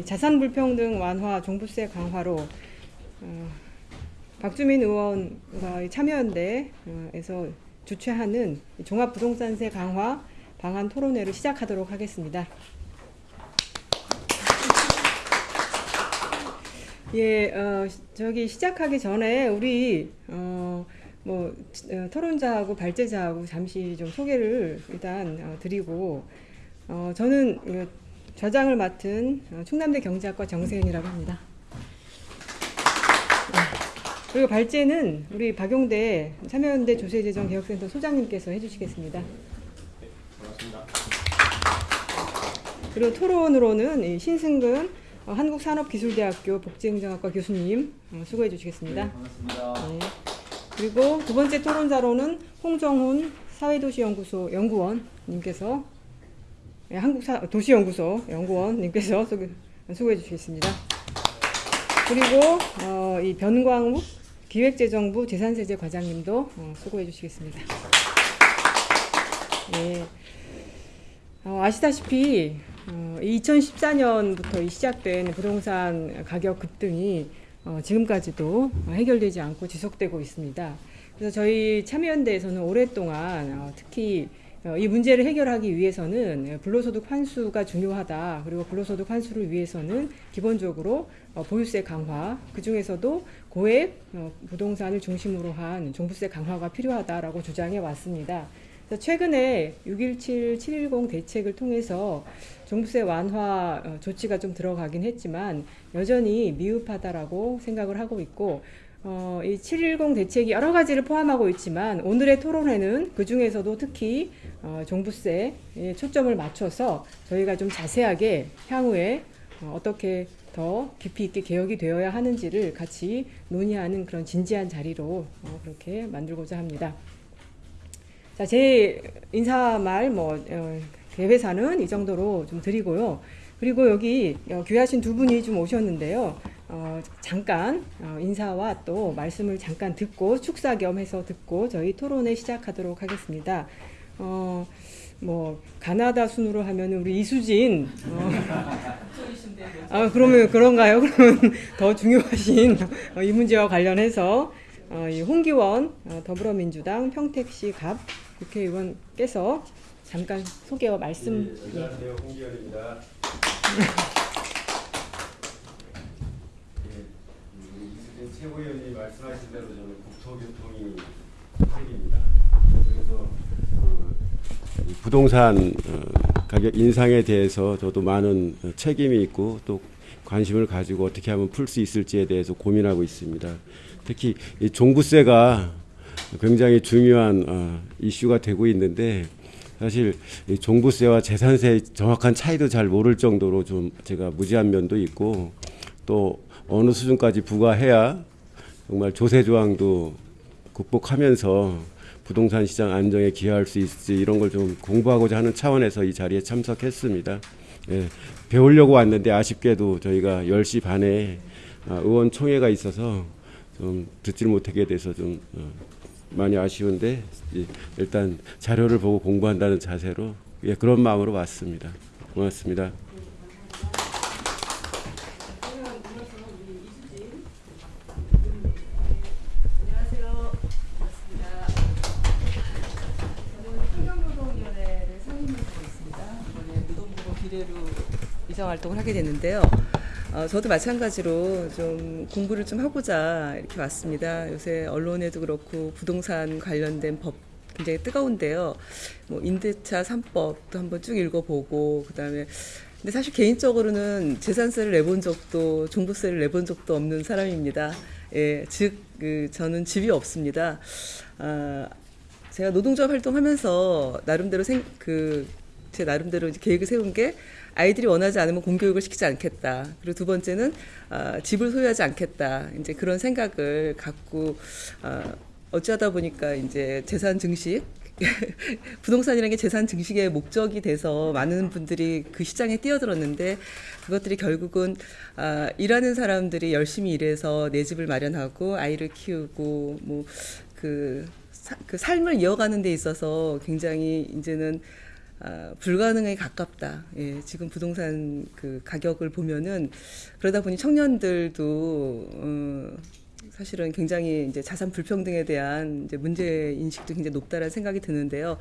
자산 불평등 완화, 종부세 강화로 어, 박주민 의원과 참여연대에서 주최하는 종합부동산세 강화 방안 토론회를 시작하도록 하겠습니다. 예, 어, 저기 시작하기 전에 우리 어, 뭐 어, 토론자하고 발제자하고 잠시 좀 소개를 일단 어, 드리고 어, 저는 어, 좌장을 맡은 어, 충남대 경제학과 정세현이라고 합니다. 네. 그리고 발제는 우리 박용대 참여연대 조세재정개혁센터 소장님께서 해주시겠습니다. 반갑습니다. 그리고 토론으로는 이 신승근 어, 한국산업기술대학교 복지행정학과 교수님 어, 수고해 주시겠습니다. 반갑습니다. 네. 그리고 두 번째 토론자로는 홍정훈 사회도시연구소 연구원님께서 예, 한국도시연구소 연구원님께서 수고해 주시겠습니다. 그리고 어, 이 변광욱 기획재정부 재산세제 과장님도 어, 수고해 주시겠습니다. 예. 어, 아시다시피 어, 2014년부터 시작된 부동산 가격 급등이 어, 지금까지도 해결되지 않고 지속되고 있습니다. 그래서 저희 참여연대에서는 오랫동안 어, 특히 어, 이 문제를 해결하기 위해서는 불로소득 환수가 중요하다. 그리고 불로소득 환수를 위해서는 기본적으로 어, 보유세 강화, 그 중에서도 고액 어, 부동산을 중심으로 한 종부세 강화가 필요하다라고 주장해 왔습니다. 최근에 617, 710 대책을 통해서 종부세 완화 어, 조치가 좀 들어가긴 했지만 여전히 미흡하다라고 생각을 하고 있고 어, 이 710 대책이 여러 가지를 포함하고 있지만 오늘의 토론회는 그 중에서도 특히 어, 종부세에 초점을 맞춰서 저희가 좀 자세하게 향후에 어, 어떻게 더 깊이 있게 개혁이 되어야 하는지를 같이 논의하는 그런 진지한 자리로 어, 그렇게 만들고자 합니다. 자, 제 인사말 뭐 어, 개회사는 이 정도로 좀 드리고요. 그리고 여기 어, 귀하신 두 분이 좀 오셨는데요. 어, 잠깐 어, 인사와 또 말씀을 잠깐 듣고 축사 겸 해서 듣고 저희 토론회 시작하도록 하겠습니다. 어, 뭐 가나다 순으로 하면 우리 이수진 어, 아 그러면 그런가요? 그러면 더 중요하신 어, 이 문제와 관련해서 어, 이 홍기원 어, 더불어민주당 평택시 갑 국회의원께서 잠깐 소개와 말씀 네, 안녕하세요. 홍기현입니다. 예, 우리 이수진 최고위원이 말씀하신 대로 저는 국토교통이 책입니다. 그래서 그, 이 부동산 어, 가격 인상에 대해서 저도 많은 어, 책임이 있고 또 관심을 가지고 어떻게 하면 풀 수 있을지에 대해서 고민하고 있습니다. 특히 이 종부세가 굉장히 중요한 어, 이슈가 되고 있는데 사실 이 종부세와 재산세 정확한 차이도 잘 모를 정도로 좀 제가 무지한 면도 있고 또 어느 수준까지 부과해야 정말 조세 조항도 극복하면서 부동산 시장 안정에 기여할 수 있을지 이런 걸 좀 공부하고자 하는 차원에서 이 자리에 참석했습니다. 예, 배우려고 왔는데 아쉽게도 저희가 10시 반에 아, 의원총회가 있어서 좀 듣질 못하게 돼서 좀 어, 많이 아쉬운데 예, 일단 자료를 보고 공부한다는 자세로 예, 그런 마음으로 왔습니다. 고맙습니다. 안녕하세요. 반갑습니다. 저는 환경노동위원회를 상임위원으로 있습니다. 이번에 노동부로 비례로 이정 활동을 하게 됐는데요. 어, 저도 마찬가지로 좀 공부를 좀 하고자 이렇게 왔습니다. 요새 언론에도 그렇고 부동산 관련된 법 굉장히 뜨거운데요. 뭐 임대차 3법도 한번 쭉 읽어보고 그다음에 근데 사실 개인적으로는 재산세를 내본 적도 종부세를 내본 적도 없는 사람입니다. 예, 즉 그, 저는 집이 없습니다. 아, 제가 노동조합 활동하면서 나름대로 생, 그, 제 나름대로 계획을 세운 게 아이들이 원하지 않으면 공교육을 시키지 않겠다. 그리고 두 번째는 아, 집을 소유하지 않겠다. 이제 그런 생각을 갖고 아, 어찌하다 보니까 이제 재산 증식 부동산이라는 게 재산 증식의 목적이 돼서 많은 분들이 그 시장에 뛰어들었는데 그것들이 결국은 아, 일하는 사람들이 열심히 일해서 내 집을 마련하고 아이를 키우고 뭐그 그 삶을 이어가는 데 있어서 굉장히 이제는 아, 불가능에 가깝다. 예, 지금 부동산 그 가격을 보면은 그러다 보니 청년들도 어, 사실은 굉장히 이제 자산 불평등에 대한 이제 문제 인식도 굉장히 높다라는 생각이 드는데요.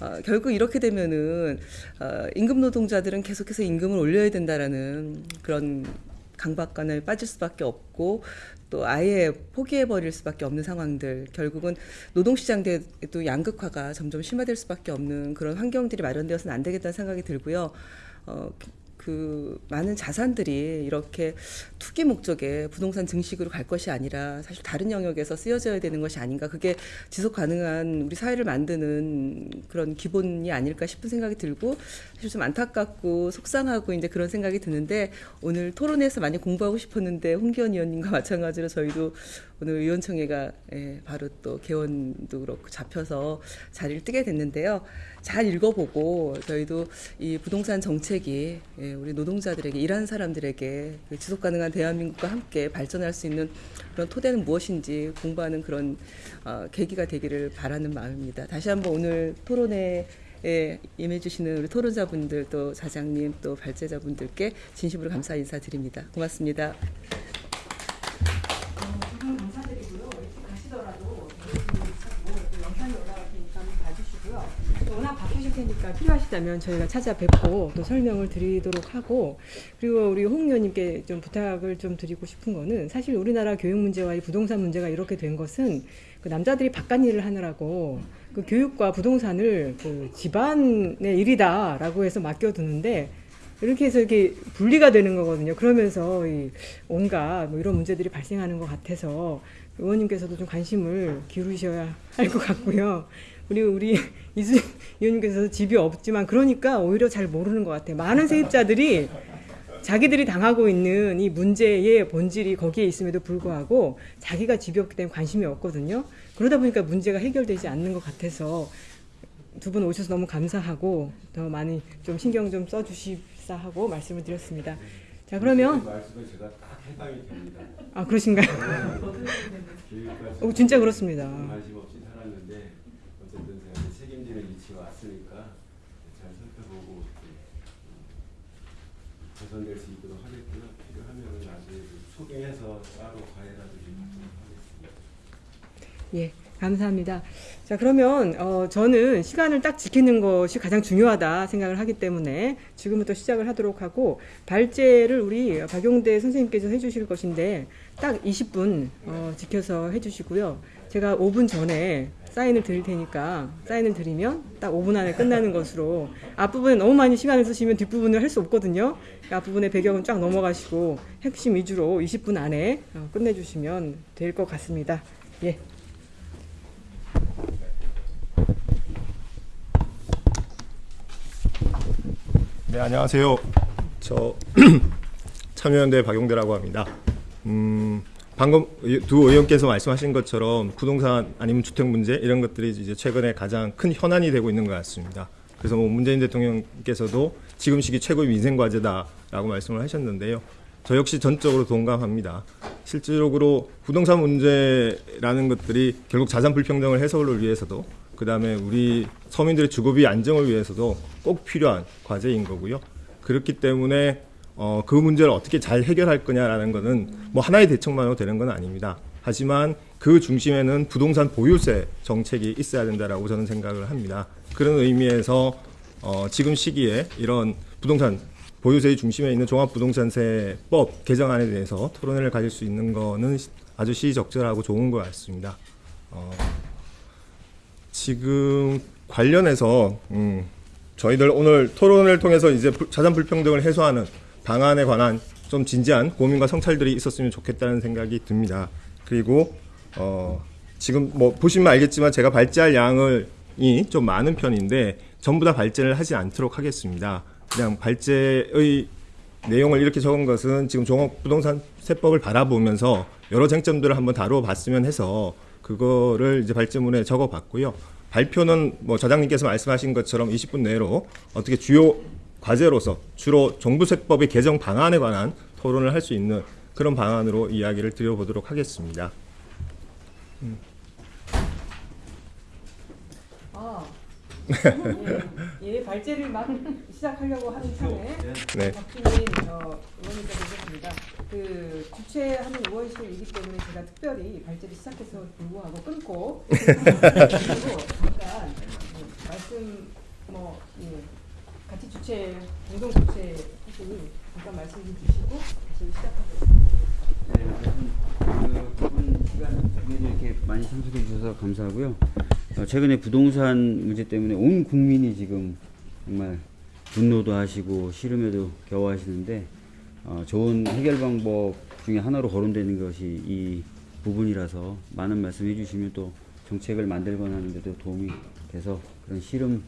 어, 결국 이렇게 되면은 어, 임금 노동자들은 계속해서 임금을 올려야 된다라는 그런 강박관에 빠질 수밖에 없고 또 아예 포기해 버릴 수밖에 없는 상황들 결국은 노동시장도 양극화가 점점 심화될 수밖에 없는 그런 환경들이 마련되어서는 안 되겠다는 생각이 들고요. 어, 그 많은 자산들이 이렇게 투기 목적의 부동산 증식으로 갈 것이 아니라 사실 다른 영역에서 쓰여져야 되는 것이 아닌가. 그게 지속 가능한 우리 사회를 만드는 그런 기본이 아닐까 싶은 생각이 들고 사실 좀 안타깝고 속상하고 이제 그런 생각이 드는데 오늘 토론에서 많이 공부하고 싶었는데 홍기현 의원님과 마찬가지로 저희도 오늘 의원총회가 예, 바로 또 개원도 그렇고 잡혀서 자리를 뜨게 됐는데요. 잘 읽어보고 저희도 이 부동산 정책이 예, 우리 노동자들에게 일하는 사람들에게 그 지속 가능한 대한민국과 함께 발전할 수 있는 그런 토대는 무엇인지 공부하는 그런 어, 계기가 되기를 바라는 마음입니다. 다시 한번 오늘 토론회 에 임해주시는 우리 토론자분들 또 자장님 또 발제자분들께 진심으로 감사 인사드립니다. 고맙습니다. 영상이 올라갈 테니까 봐주시고요. 테니까 필요하시다면 저희가 찾아뵙고 또 설명을 드리도록 하고 그리고 우리 홍 의원님께 좀 부탁을 좀 드리고 싶은 거는 사실 우리나라 교육 문제와 이 부동산 문제가 이렇게 된 것은 그 남자들이 바깥 일을 하느라고 그 교육과 부동산을 그 집안의 일이다라고 해서 맡겨두는데 이렇게 해서 이렇게 분리가 되는 거거든요. 그러면서 이 온갖 뭐 이런 문제들이 발생하는 것 같아서 의원님께서도 좀 관심을 기울이셔야 할 것 같고요. 우리 우리 이수 의원님께서 집이 없지만 그러니까 오히려 잘 모르는 것 같아요. 많은 세입자들이 자기들이 당하고 있는 이 문제의 본질이 거기에 있음에도 불구하고 자기가 집이 없기 때문에 관심이 없거든요. 그러다 보니까 문제가 해결되지 않는 것 같아서 두 분 오셔서 너무 감사하고 더 많이 좀 신경 좀 써주십사 하고 말씀을 드렸습니다. 자 그러면 해당이 됩니다. 아 그러신가요? 교육까지 어, 진짜 그렇습니다. 관심 없이 살았는데 어쨌든 제가 책임지는 위치에 왔으니까 잘 살펴보고 음, 개선될 수 있도록 하겠고요. 필요하면 나중에 좀 소개해서 따로 과외라도 좀 하도록 하겠습니다. 예, 감사합니다. 자, 그러면 어, 저는 시간을 딱 지키는 것이 가장 중요하다 생각을 하기 때문에 지금부터 시작을 하도록 하고 발제를 우리 박용대 선생님께서 해주실 것인데 딱 20분 어, 지켜서 해주시고요. 제가 5분 전에 사인을 드릴 테니까 사인을 드리면 딱 5분 안에 끝나는 것으로 앞부분에 너무 많이 시간을 쓰시면 뒷부분을 할 수 없거든요. 앞부분의 배경은 쫙 넘어가시고 핵심 위주로 20분 안에 어, 끝내주시면 될 것 같습니다. 예. 네, 안녕하세요. 저 참여연대 박용대라고 합니다. 음, 방금 의- 두 의원께서 말씀하신 것처럼 부동산 아니면 주택 문제 이런 것들이 이제 최근에 가장 큰 현안이 되고 있는 것 같습니다. 그래서 뭐 문재인 대통령께서도 지금 시기 최고의 민생 과제다라고 말씀을 하셨는데요. 저 역시 전적으로 동감합니다. 실질적으로 부동산 문제라는 것들이 결국 자산 불평등을 해소를 위해서도 그 다음에 우리 서민들의 주거비 안정을 위해서도 꼭 필요한 과제인 거고요. 그렇기 때문에 어, 그 문제를 어떻게 잘 해결할 거냐라는 것은 뭐 하나의 대책만으로 되는 건 아닙니다. 하지만 그 중심에는 부동산 보유세 정책이 있어야 된다라고 저는 생각을 합니다. 그런 의미에서 어, 지금 시기에 이런 부동산 보유세의 중심에 있는 종합부동산세법 개정안에 대해서 토론회를 가질 수 있는 거는 아주 시적절하고 좋은 것 같습니다. 어, 지금 관련해서 음, 저희들 오늘 토론을 통해서 이제 불- 자산 불평등을 해소하는 방안에 관한 좀 진지한 고민과 성찰들이 있었으면 좋겠다는 생각이 듭니다. 그리고 어, 지금 뭐 보시면 알겠지만 제가 발제할 양을 이 좀 많은 편인데 전부 다 발제를 하지 않도록 하겠습니다. 그냥 발제의 내용을 이렇게 적은 것은 지금 종합부동산 세법을 바라보면서 여러 쟁점들을 한번 다루어 봤으면 해서 그거를 이제 발제문에 적어 봤고요. 발표는 뭐 저장님께서 말씀하신 것처럼 20분 내로 어떻게 주요 과제로서 주로 종부세법의 개정 방안에 관한 토론을 할 수 있는 그런 방안으로 이야기를 드려보도록 하겠습니다. 아, 예, 예, 발제를 막 시작하려고 하는 참에 네. 박주민 어, 의원님께서 오셨습니다. 그 주최하는 의원실이기 때문에 제가 특별히 발제를 시작해서 불구하고 끊고 그리고 잠깐 예, 말씀 뭐 예, 같이 주최 공동 주최 하시니 잠깐 말씀 좀 주시고 다시 시작하겠습니다. 네, 그 바쁜 시간에도 이렇게 많이 참석해 주셔서 감사하고요. 어, 최근에 부동산 문제 때문에 온 국민이 지금 정말 분노도 하시고 싫음에도 겨워 하시는데 어, 좋은 해결 방법 중에 하나로 거론되는 것이 이 부분이라서 많은 말씀 해 주시면 또 정책을 만들거나 하는데도 도움이 돼서 그런 싫음에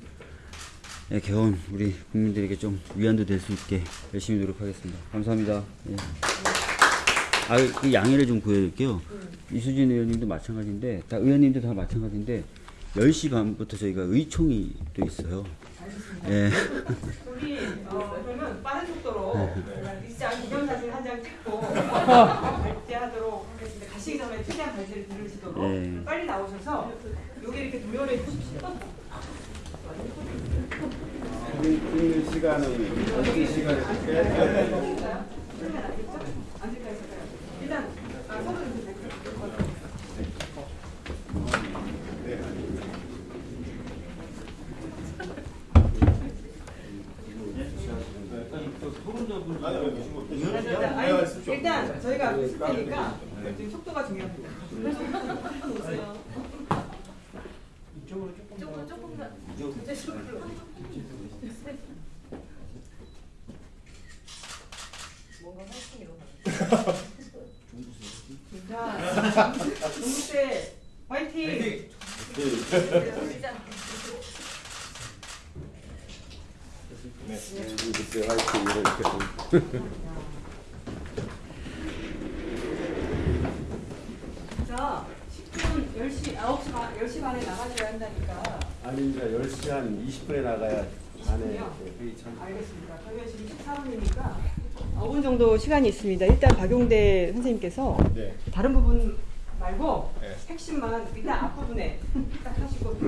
겨운 우리 국민들에게 좀 위안도 될 수 있게 열심히 노력하겠습니다. 감사합니다. 예. 아, 그 양해를 좀 구해드릴게요. 이수진 의원님도 마찬가지인데, 다 의원님도 다 마찬가지인데, 10시 반부터 저희가 의총이 또 있어요. 예. 우리 어, 그러면 빠른 속도로 일장 기념사진 한 장 찍고 발제하도록 하겠습니다. 가시기 전에 최대한 발제를 들으시도록 네. 빨리 나오셔서 여기 이렇게 주십시오. 있는 시간은 어떻게 시간을 일단 저희가 있을 테니까 지금 속도가 중요합니다. 자, 동국대 화이팅! 그때 화이팅 이렇게 자, 10분 10시 9시 반 10시 반에 나가셔야 한다니까. 아니 이제 10시 한 20분에 나가야 안에? 회의 참 알겠습니다. 저희가 지금 14분이니까 5분 정도 시간이 있습니다. 일단 박용대 선생님께서 네. 다른 부분 말고 네. 핵심만 일단 앞부분에 딱 하시고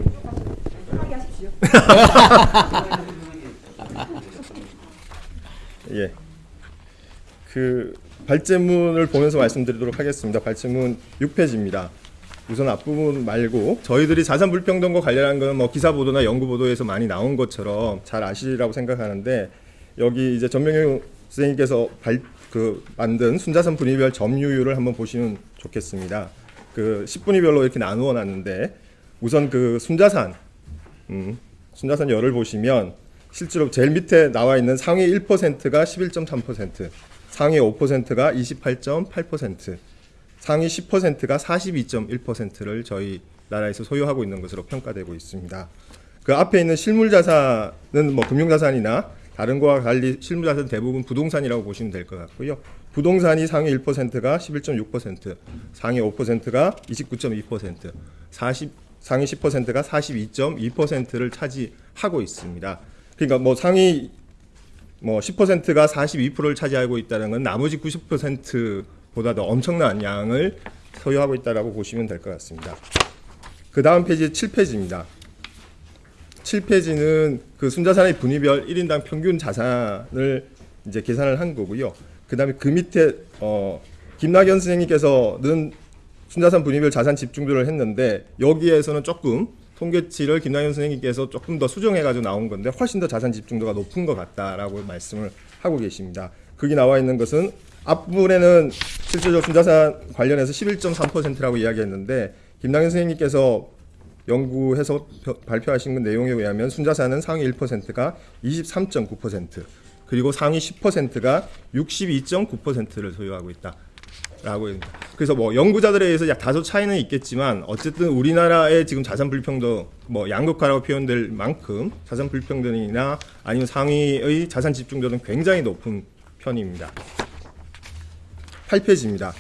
편하게 하십시오. 예. 그 발제문을 보면서 말씀드리도록 하겠습니다. 발제문 6페이지입니다. 우선 앞부분 말고 저희들이 자산 불평등과 관련한 거는 뭐 기사 보도나 연구 보도에서 많이 나온 것처럼 잘 아시리라고 생각하는데 여기 이제 전명용 선생님께서 발, 그 만든 순자산 분위별 점유율을 한번 보시면 좋겠습니다. 그 10분위별로 이렇게 나누어 놨는데 우선 그 순자산 음, 순자산 열을 보시면 실제로 제일 밑에 나와 있는 상위 1%가 11.3%, 상위 5%가 28.8%, 상위 10%가 42.1%를 저희 나라에서 소유하고 있는 것으로 평가되고 있습니다. 그 앞에 있는 실물 자산은 뭐 금융 자산이나 다른 거와 달리 실물 자산 대부분 부동산이라고 보시면 될 것 같고요. 부동산이 상위 1%가 11.6%, 상위 5%가 29.2%, 40 상위 10%가 42.2%를 차지하고 있습니다. 그러니까 뭐 상위 뭐 10%가 42%를 차지하고 있다는 건 나머지 90%보다 더 엄청난 양을 소유하고 있다라고 보시면 될 것 같습니다. 그 다음 페이지 7페이지입니다. 7페이지는 그 순자산의 분위별 1인당 평균 자산을 이제 계산을 한 거고요. 그 다음에 그 밑에 어, 김낙연 선생님께서는 순자산 분위별 자산 집중도를 했는데 여기에서는 조금 통계치를 김낙연 선생님께서 조금 더 수정해가지고 나온 건데 훨씬 더 자산 집중도가 높은 것 같다라고 말씀을 하고 계십니다. 거기 나와 있는 것은 앞부분에는 실질적 순자산 관련해서 11.3%라고 이야기했는데 김낙연 선생님께서 연구해서 펴- 발표하신 그 내용에 의하면 순자산은 상위 1%가 23.9% 그리고 상위 10%가 62.9%를 소유하고 있다. 라고. 그래서 뭐 연구자들에 의해서 약 다소 차이는 있겠지만 어쨌든 우리나라의 지금 자산 불평등 뭐 양극화라고 표현될 만큼 자산 불평등이나 아니면 상위의 자산 집중도는 굉장히 높은 편입니다. 8페이지입니다.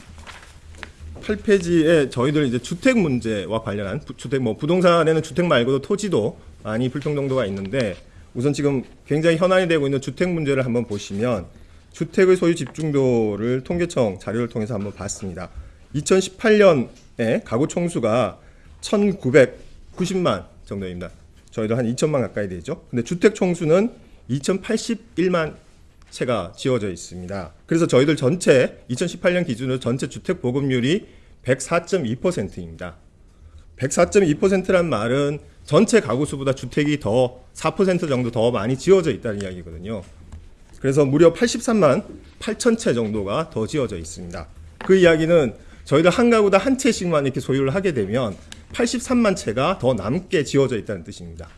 8페이지에 저희들 이제 주택 문제와 관련한 부, 주택 뭐 부동산에는 주택 말고도 토지도 많이 불평등도가 있는데 우선 지금 굉장히 현안이 되고 있는 주택 문제를 한번 보시면 주택의 소유 집중도를 통계청 자료를 통해서 한번 봤습니다. 2018년에 가구 총수가 1,990만 정도입니다. 저희도 한 2천만 가까이 되죠. 근데 주택 총수는 2,081만 채가 지어져 있습니다. 그래서 저희들 전체 2018년 기준으로 전체 주택 보급률이 104.2%입니다. 104.2%란 말은 전체 가구 수보다 주택이 더 4% 정도 더 많이 지어져 있다는 이야기거든요. 그래서 무려 83만 8천 채 정도가 더 지어져 있습니다. 그 이야기는 저희들 한 가구당 한 채씩만 이렇게 소유를 하게 되면 83만 채가 더 남게 지어져 있다는 뜻입니다.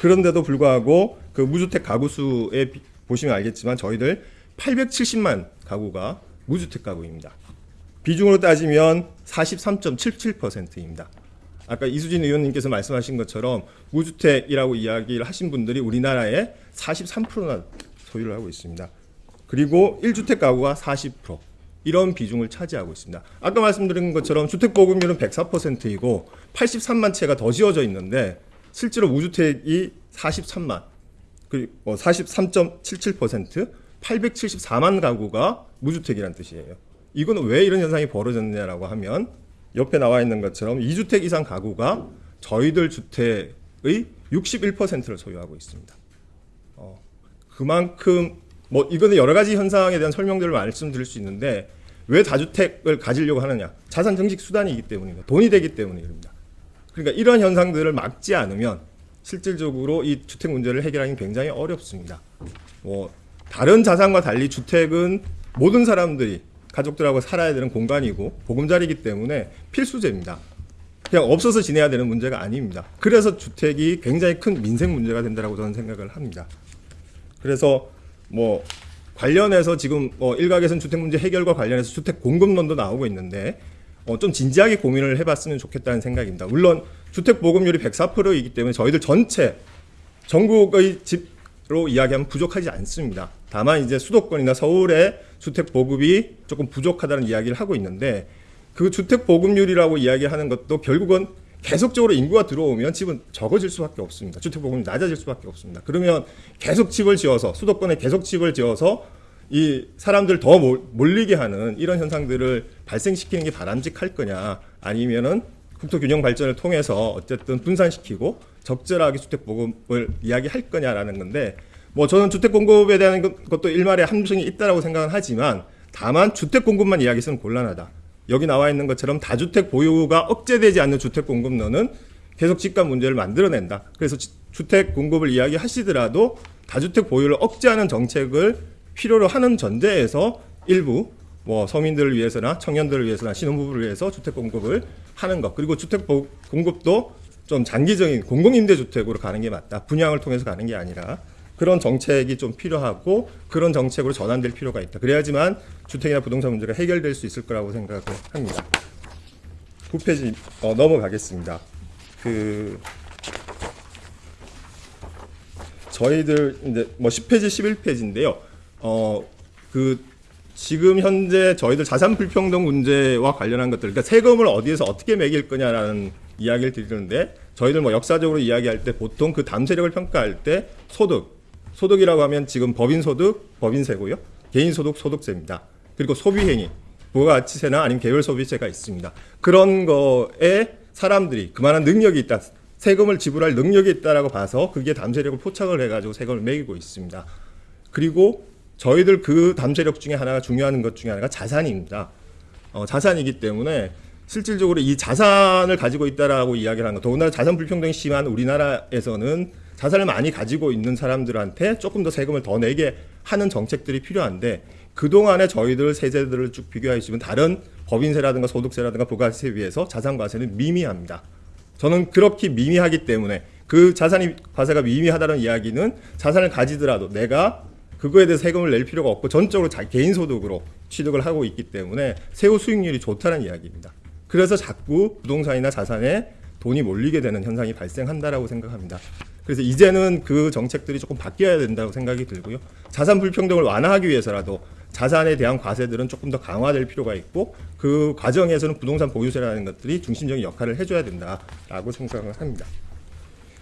그런데도 불구하고 그 무주택 가구 수에 비- 보시면 알겠지만 저희들 870만 가구가 무주택 가구입니다. 비중으로 따지면 43.77%입니다. 아까 이수진 의원님께서 말씀하신 것처럼 무주택이라고 이야기를 하신 분들이 우리나라의 43%나 소유를 하고 있습니다. 그리고 1주택 가구가 40% 이런 비중을 차지하고 있습니다. 아까 말씀드린 것처럼 주택 보급률은 104%이고 83만 채가 더 지어져 있는데 실제로 무주택이 43만 그리고 뭐43.77% 874만 가구가 무주택이란 뜻이에요. 이거는 왜 이런 현상이 벌어졌냐라고 하면 옆에 나와 있는 것처럼 2주택 이상 가구가 저희들 주택의 61%를 소유하고 있습니다. 어, 그만큼 뭐 이거는 여러 가지 현상에 대한 설명들을 말씀드릴 수 있는데 왜 다주택을 가지려고 하느냐? 자산 증식 수단이기 때문입니다. 돈이 되기 때문입니다. 그러니까 이런 현상들을 막지 않으면 실질적으로 이 주택 문제를 해결하기 굉장히 어렵습니다. 뭐 다른 자산과 달리 주택은 모든 사람들이 가족들하고 살아야 되는 공간이고 보금자리이기 때문에 필수제입니다. 그냥 없어서 지내야 되는 문제가 아닙니다. 그래서 주택이 굉장히 큰 민생 문제가 된다고 저는 생각을 합니다. 그래서 뭐 관련해서 지금 뭐 일각에서는 주택 문제 해결과 관련해서 주택 공급론도 나오고 있는데 어, 좀 진지하게 고민을 해봤으면 좋겠다는 생각입니다. 물론 주택 보급률이 104%이기 때문에 저희들 전체 전국의 집로 이야기하면 부족하지 않습니다. 다만 이제 수도권이나 서울의 주택 보급이 조금 부족하다는 이야기를 하고 있는데 그 주택 보급률이라고 이야기하는 것도 결국은 계속적으로 인구가 들어오면 집은 적어질 수밖에 없습니다. 주택 보급률이 낮아질 수밖에 없습니다. 그러면 계속 집을 지어서 수도권에 계속 집을 지어서 이 사람들 더 몰- 몰리게 하는 이런 현상들을 발생시키는 게 바람직할 거냐 아니면은 국토 균형 발전을 통해서 어쨌든 분산시키고 적절하게 주택 보급을 이야기할 거냐라는 건데 뭐 저는 주택 공급에 대한 것- 것도 일말의 함정이 있다라고 생각은 하지만 다만 주택 공급만 이야기해서는 곤란하다. 여기 나와 있는 것처럼 다주택 보유가 억제되지 않는 주택 공급론은 계속 집값 문제를 만들어낸다. 그래서 지- 주택 공급을 이야기하시더라도 다주택 보유를 억제하는 정책을 필요로 하는 전제에서 일부 뭐 서민들을 위해서나 청년들을 위해서나 신혼부부를 위해서 주택 공급을 하는 것 그리고 주택 보- 공급도 좀 장기적인 공공임대주택으로 가는 게 맞다. 분양을 통해서 가는 게 아니라 그런 정책이 좀 필요하고 그런 정책으로 전환될 필요가 있다. 그래야지만 주택이나 부동산 문제가 해결될 수 있을 거라고 생각을 합니다. 9페이지 어, 넘어가겠습니다. 그 저희들 이제 뭐 10페이지, 11페이지인데요. 어, 그 지금 현재 저희들 자산 불평등 문제와 관련한 것들, 그러니까 세금을 어디에서 어떻게 매길 거냐라는 이야기를 드리는데 저희들 뭐 역사적으로 이야기할 때 보통 그 담세력을 평가할 때 소득, 소득이라고 하면 지금 법인 소득, 법인세고요. 개인 소득, 소득세입니다. 그리고 소비 행위, 부가가치세나 아니면 개별 소비세가 있습니다. 그런 거에 사람들이 그만한 능력이 있다. 세금을 지불할 능력이 있다라고 봐서 그게 담세력을 포착을 해가지고 세금을 매기고 있습니다. 그리고 저희들 그 담세력 중에 하나가 중요한 것 중에 하나가 자산입니다. 어, 자산이기 때문에 실질적으로 이 자산을 가지고 있다라고 이야기를 하는 것, 더군다나 자산 불평등이 심한 우리나라에서는 자산을 많이 가지고 있는 사람들한테 조금 더 세금을 더 내게 하는 정책들이 필요한데 그동안에 저희들 세제들을 쭉 비교해 주시면 다른 법인세라든가 소득세라든가 부가세에 비해서 자산 과세는 미미합니다. 저는 그렇게 미미하기 때문에 그 자산이 과세가 미미하다는 이야기는 자산을 가지더라도 내가 그거에 대해서 세금을 낼 필요가 없고 전적으로 자, 개인 소득으로 취득을 하고 있기 때문에 세후 수익률이 좋다는 이야기입니다. 그래서 자꾸 부동산이나 자산에 돈이 몰리게 되는 현상이 발생한다라고 생각합니다. 그래서 이제는 그 정책들이 조금 바뀌어야 된다고 생각이 들고요. 자산 불평등을 완화하기 위해서라도 자산에 대한 과세들은 조금 더 강화될 필요가 있고 그 과정에서는 부동산 보유세라는 것들이 중심적인 역할을 해줘야 된다라고 생각을 합니다.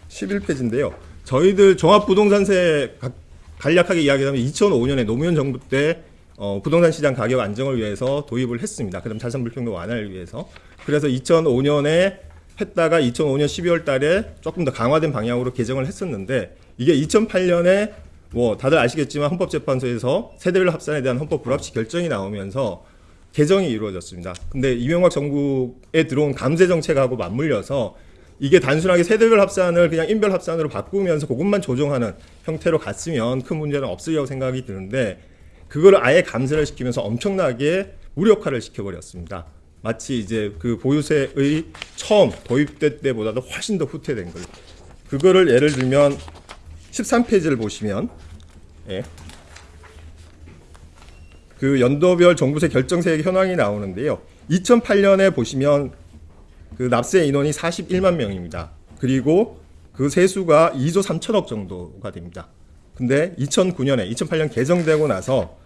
11페이지인데요. 저희들 종합부동산세 가- 간략하게 이야기하면 2005년에 노무현 정부 때 어, 부동산 시장 가격 안정을 위해서 도입을 했습니다. 그다음 자산 불평등 완화를 위해서. 그래서 2005년에 했다가 2005년 12월 달에 조금 더 강화된 방향으로 개정을 했었는데 이게 2008년에 뭐 다들 아시겠지만 헌법재판소에서 세대별 합산에 대한 헌법 불합치 결정이 나오면서 개정이 이루어졌습니다. 근데 이명박 정부에 들어온 감세 정책하고 맞물려서 이게 단순하게 세대별 합산을 그냥 인별 합산으로 바꾸면서 그것만 조정하는 형태로 갔으면 큰 문제는 없으리라고 생각이 드는데 그거를 아예 감세를 시키면서 엄청나게 무력화를 시켜버렸습니다. 마치 이제 그 보유세의 처음 도입될 때보다도 훨씬 더 후퇴된 걸. 그거를 예를 들면 13페이지를 보시면 예. 그 연도별 종부세 결정세액 현황이 나오는데요. 2008년에 보시면 그 납세 인원이 41만 명입니다. 그리고 그 세수가 2조 3천억 정도가 됩니다. 근데 2009년에 2008년 개정되고 나서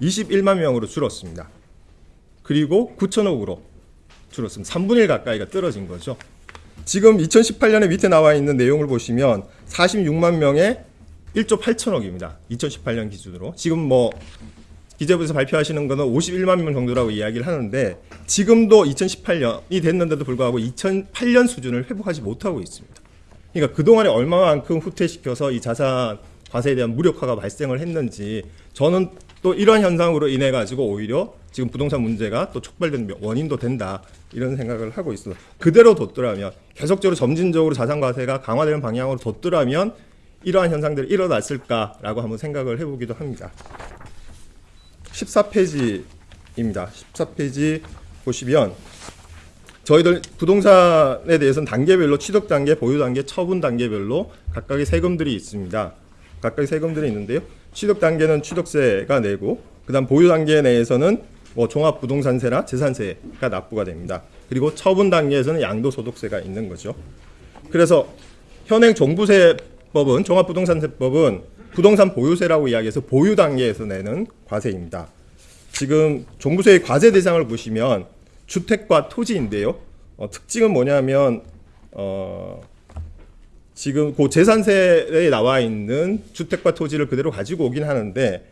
21만 명으로 줄었습니다. 그리고 9천억으로 줄었습니다. 3분의 1 가까이가 떨어진 거죠. 지금 2018년에 밑에 나와 있는 내용을 보시면 46만 명에 1조 8천억입니다. 2018년 기준으로. 지금 뭐 기재부에서 발표하시는 거는 51만 명 정도라고 이야기를 하는데 지금도 2018년이 됐는데도 불구하고 2008년 수준을 회복하지 못하고 있습니다. 그러니까 그동안에 얼마만큼 후퇴시켜서 이 자산 과세에 대한 무력화가 발생을 했는지 저는 또 이러한 현상으로 인해 가지고 오히려 지금 부동산 문제가 또 촉발된 원인도 된다 이런 생각을 하고 있어요. 그대로 뒀더라면 계속적으로 점진적으로 자산 과세가 강화되는 방향으로 뒀더라면 이러한 현상들이 일어났을까라고 한번 생각을 해보기도 합니다. 14페이지입니다. 14페이지 보시면 저희들 부동산에 대해서는 단계별로 취득 단계, 보유 단계, 처분 단계별로 각각의 세금들이 있습니다. 각각의 세금들이 있는데요. 취득 단계는 취득세가 내고 그다음 보유 단계 내에서는 뭐 종합 부동산세나 재산세가 납부가 됩니다. 그리고 처분 단계에서는 양도소득세가 있는 거죠. 그래서 현행 종부세법은 종합부동산세법은 부동산 보유세라고 이야기해서 보유 단계에서 내는 과세입니다. 지금 종부세의 과세 대상을 보시면 주택과 토지인데요. 어, 특징은 뭐냐면 어, 지금 그 재산세에 나와 있는 주택과 토지를 그대로 가지고 오긴 하는데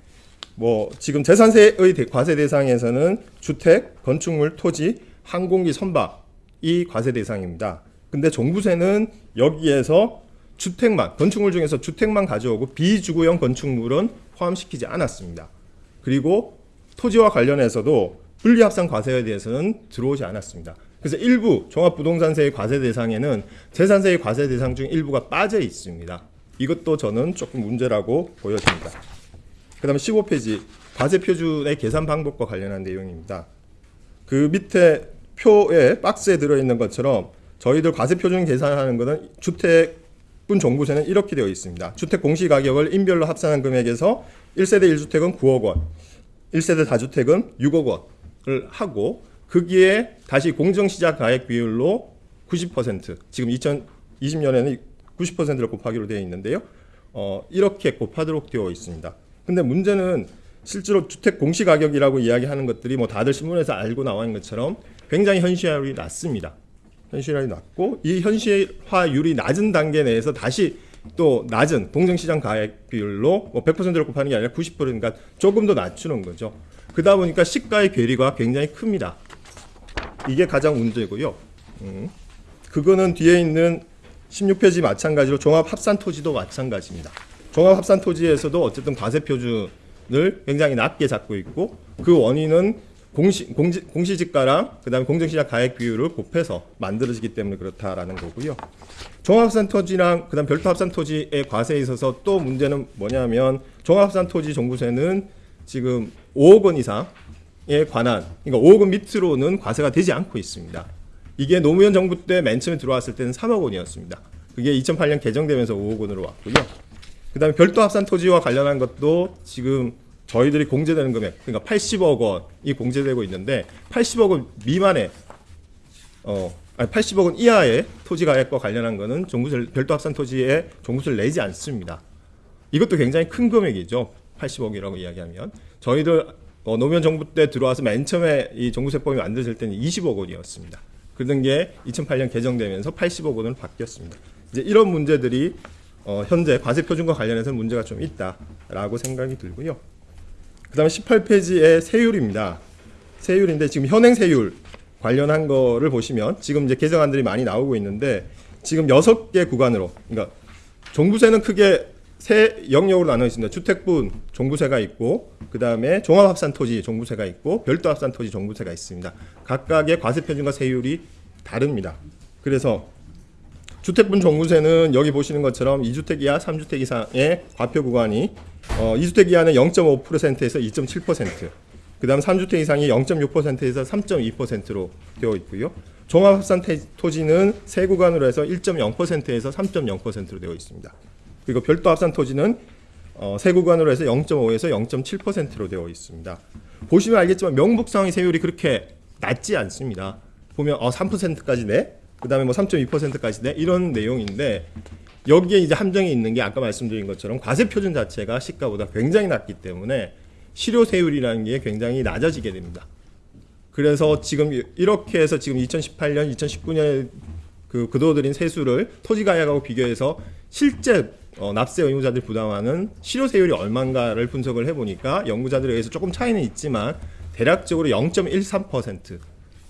뭐 지금 재산세의 대- 과세 대상에서는 주택, 건축물, 토지, 항공기, 선박 이 과세 대상입니다. 근데 종부세는 여기에서 주택만 건축물 중에서 주택만 가져오고 비주거용 건축물은 포함시키지 않았습니다. 그리고 토지와 관련해서도 분리합산 과세에 대해서는 들어오지 않았습니다. 그래서 일부 종합부동산세의 과세 대상에는 재산세의 과세 대상 중 일부가 빠져 있습니다. 이것도 저는 조금 문제라고 보여집니다. 그 다음에 15페이지 과세 표준의 계산 방법과 관련한 내용입니다. 그 밑에 표에 박스에 들어 있는 것처럼 저희들 과세 표준 계산하는 것은 주택 분 종부세는 이렇게 되어 있습니다. 주택 공시 가격을 인별로 합산한 금액에서 1세대 1주택은 9억 원, 1세대 다주택은 6억 원을 하고 거기에 다시 공정시작 가액 비율로 90% 지금 2020년에는 90%를 곱하기로 되어 있는데요. 어, 이렇게 곱하도록 되어 있습니다. 근데 문제는 실제로 주택 공시 가격이라고 이야기하는 것들이 뭐 다들 신문에서 알고 나와 있는 것처럼 굉장히 현실화율이 낮습니다. 현실화율이 낮고 이 현실화율이 낮은 단계 내에서 다시 또 낮은 공정시장 가액 비율로 뭐 100%를 곱하는 게 아니라 90% 그러니까 조금 더 낮추는 거죠. 그러다 보니까 시가의 괴리가 굉장히 큽니다. 이게 가장 문제고요. 음. 그거는 뒤에 있는 16페이지 마찬가지로 종합 합산 토지도 마찬가지입니다. 종합 합산 토지에서도 어쨌든 과세 표준을 굉장히 낮게 잡고 있고 그 원인은 공시 공지, 공시지가랑 그 다음에 공정시장 가액 비율을 곱해서 만들어지기 때문에 그렇다라는 거고요. 종합합산 토지랑 그 다음 별도 합산 토지의 과세에 있어서 또 문제는 뭐냐면 종합합산 토지 종부세는 지금 5억 원 이상에 관한 그러니까 5억 원 밑으로는 과세가 되지 않고 있습니다. 이게 노무현 정부 때 맨 처음에 들어왔을 때는 3억 원이었습니다. 그게 2008년 개정되면서 5억 원으로 왔고요. 그 다음에 별도 합산 토지와 관련한 것도 지금 저희들이 공제되는 금액 그러니까 80억 원이 공제되고 있는데 80억 원 미만의 어 아니 80억 원 이하의 토지 가액과 관련한 거는 종부세 별도 합산 토지에 종부세를 내지 않습니다. 이것도 굉장히 큰 금액이죠. 80억이라고 이야기하면 저희들 어, 노무현 정부 때 들어와서 맨 처음에 이 종부세법이 만들어질 때는 20억 원이었습니다. 그런 게 2008년 개정되면서 80억 원으로 바뀌었습니다. 이제 이런 문제들이 어, 현재 과세 표준과 관련해서 문제가 좀 있다라고 생각이 들고요. 그 다음에 18페이지의 세율입니다. 세율인데 지금 현행 세율 관련한 거를 보시면 지금 이제 개정안들이 많이 나오고 있는데 지금 여섯 개 구간으로 그러니까 종부세는 크게 세 영역으로 나눠 있습니다. 주택분 종부세가 있고 그 다음에 종합합산 토지 종부세가 있고 별도 합산 토지 종부세가 있습니다. 각각의 과세 표준과 세율이 다릅니다. 그래서 주택분 종부세는 여기 보시는 것처럼 2주택 이하 3주택 이상의 과표 구간이 어, 2주택 이하는 0.5%에서 2.7%, 그 다음 3주택 이상이 0.6%에서 3.2%로 되어 있고요. 종합합산 태- 토지는 세 구간으로 해서 1.0%에서 3.0%로 되어 있습니다. 그리고 별도 합산 토지는 어, 세 구간으로 해서 0.5에서 0.7%로 되어 있습니다. 보시면 알겠지만 명목상의 세율이 그렇게 낮지 않습니다. 보면 어, 3%까지 내, 그 다음에 뭐 3.2%까지 내 이런 내용인데 여기에 이제 함정이 있는 게 아까 말씀드린 것처럼 과세 표준 자체가 시가보다 굉장히 낮기 때문에 실효 세율이라는 게 굉장히 낮아지게 됩니다. 그래서 지금 이렇게 해서 지금 2018년, 2019년에 그 그도들인 세수를 토지 가액하고 비교해서 실제 어, 납세 의무자들이 부담하는 실효 세율이 얼마인가를 분석을 해보니까 연구자들에 의해서 조금 차이는 있지만 대략적으로 0.13%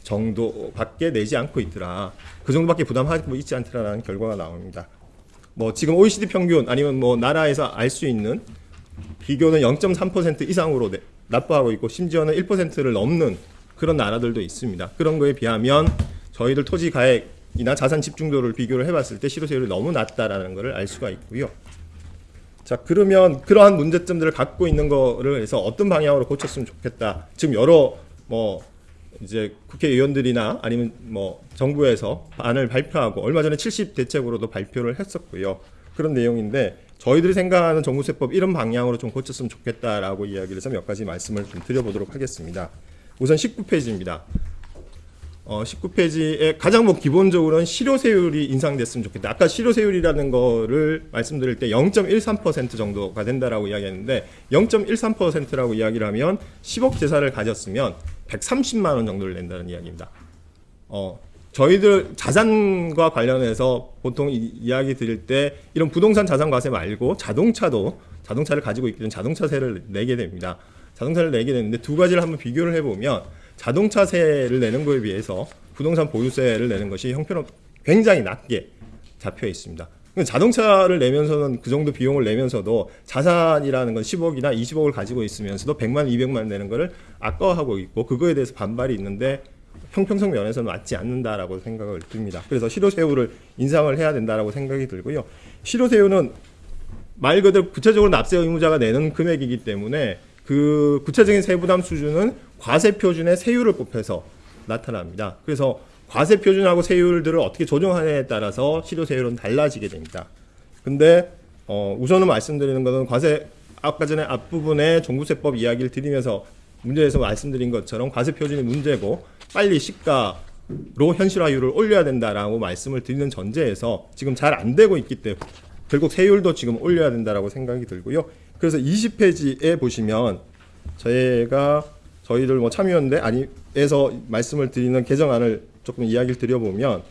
정도밖에 내지 않고 있더라. 그 정도밖에 부담하고 있지 않더라라는 결과가 나옵니다. 뭐 지금 OECD 평균 아니면 뭐 나라에서 알 수 있는 비교는 0.3% 이상으로 내- 납부하고 있고 심지어는 1%를 넘는 그런 나라들도 있습니다. 그런 거에 비하면 저희들 토지 가액이나 자산 집중도를 비교를 해봤을 때 실효세율이 너무 낮다라는 것을 알 수가 있고요. 자 그러면 그러한 문제점들을 갖고 있는 거를 해서 어떤 방향으로 고쳤으면 좋겠다. 지금 여러 뭐 이제 국회의원들이나 아니면 뭐 정부에서 안을 발표하고 얼마 전에 70 대책으로도 발표를 했었고요. 그런 내용인데 저희들이 생각하는 정부세법 이런 방향으로 좀 고쳤으면 좋겠다라고 이야기를 해서 몇 가지 말씀을 좀 드려보도록 하겠습니다. 우선 19페이지입니다. 어, 19페이지에 가장 뭐 기본적으로는 실효세율이 인상됐으면 좋겠다. 아까 실효세율이라는 거를 말씀드릴 때 0.13% 정도가 된다라고 이야기했는데 0.13%라고 이야기를 하면 10억 재산을 가졌으면 130만 원 정도를 낸다는 이야기입니다. 어, 저희들 자산과 관련해서 보통 이, 이야기 드릴 때 이런 부동산 자산 과세 말고 자동차도 자동차를 가지고 있기 때문에 자동차세를 내게 됩니다. 자동차를 내게 되는데 두 가지를 한번 비교를 해보면 자동차세를 내는 거에 비해서 부동산 보유세를 내는 것이 형편없 굉장히 낮게 잡혀 있습니다. 자동차를 내면서는 그 정도 비용을 내면서도 자산이라는 건 10억이나 20억을 가지고 있으면서도 100만, 200만 내는 거를 아까워하고 있고 그거에 대해서 반발이 있는데 형평성 면에서는 맞지 않는다라고 생각을 듭니다. 그래서 실효세율을 인상을 해야 된다라고 생각이 들고요. 실효세율은 말 그대로 구체적으로 납세 의무자가 내는 금액이기 때문에 그 구체적인 세부담 수준은 과세 표준의 세율을 곱해서 나타납니다. 그래서 과세 표준하고 세율들을 어떻게 조정하느냐에 따라서 실효 세율은 달라지게 됩니다. 근데 어, 우선은 말씀드리는 것은 과세 아까 전에 앞부분에 종부세법 이야기를 드리면서 문제에서 말씀드린 것처럼 과세 표준이 문제고 빨리 시가로 현실화율을 올려야 된다라고 말씀을 드리는 전제에서 지금 잘 안 되고 있기 때문에 결국 세율도 지금 올려야 된다라고 생각이 들고요. 그래서 20페이지에 보시면 저희가 저희들 뭐 참여연대 아니에서 말씀을 드리는 개정안을 조금 이야기를 드려보면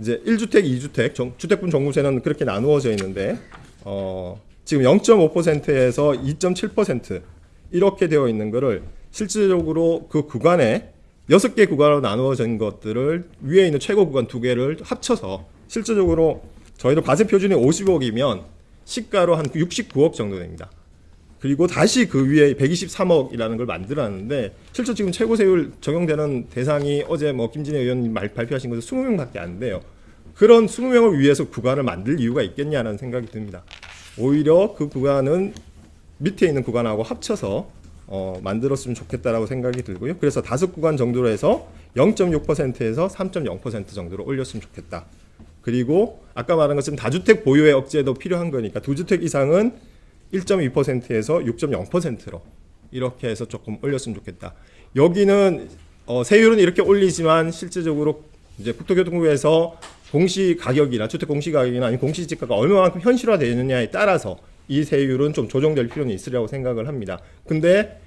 이제 1주택, 2주택 정, 주택분 종부세는 그렇게 나누어져 있는데 어, 지금 0.5%에서 2.7% 이렇게 되어 있는 거를 실질적으로 그 구간에 여섯 개 구간으로 나누어진 것들을 위에 있는 최고 구간 두 개를 합쳐서 실질적으로 저희도 과세 표준이 50억이면 시가로 한 69억 정도 됩니다. 그리고 다시 그 위에 123억이라는 걸 만들었는데 실제 지금 최고 세율 적용되는 대상이 어제 뭐 김진애 의원님 말 발표하신 것은 20명밖에 안 돼요. 그런 20명을 위해서 구간을 만들 이유가 있겠냐는 생각이 듭니다. 오히려 그 구간은 밑에 있는 구간하고 합쳐서 어, 만들었으면 좋겠다라고 생각이 들고요. 그래서 다섯 구간 정도로 해서 0.6%에서 3.0% 정도로 올렸으면 좋겠다. 그리고 아까 말한 것처럼 다주택 보유의 억제도 필요한 거니까 두 주택 이상은 1.2%에서 6.0%로 이렇게 해서 조금 올렸으면 좋겠다. 여기는 어, 세율은 이렇게 올리지만 실제적으로 이제 국토교통부에서 공시 가격이나 주택 공시 가격이나 아니면 공시 지가가 얼마만큼 현실화되느냐에 따라서 이 세율은 좀 조정될 필요는 있으리라고 생각을 합니다. 근데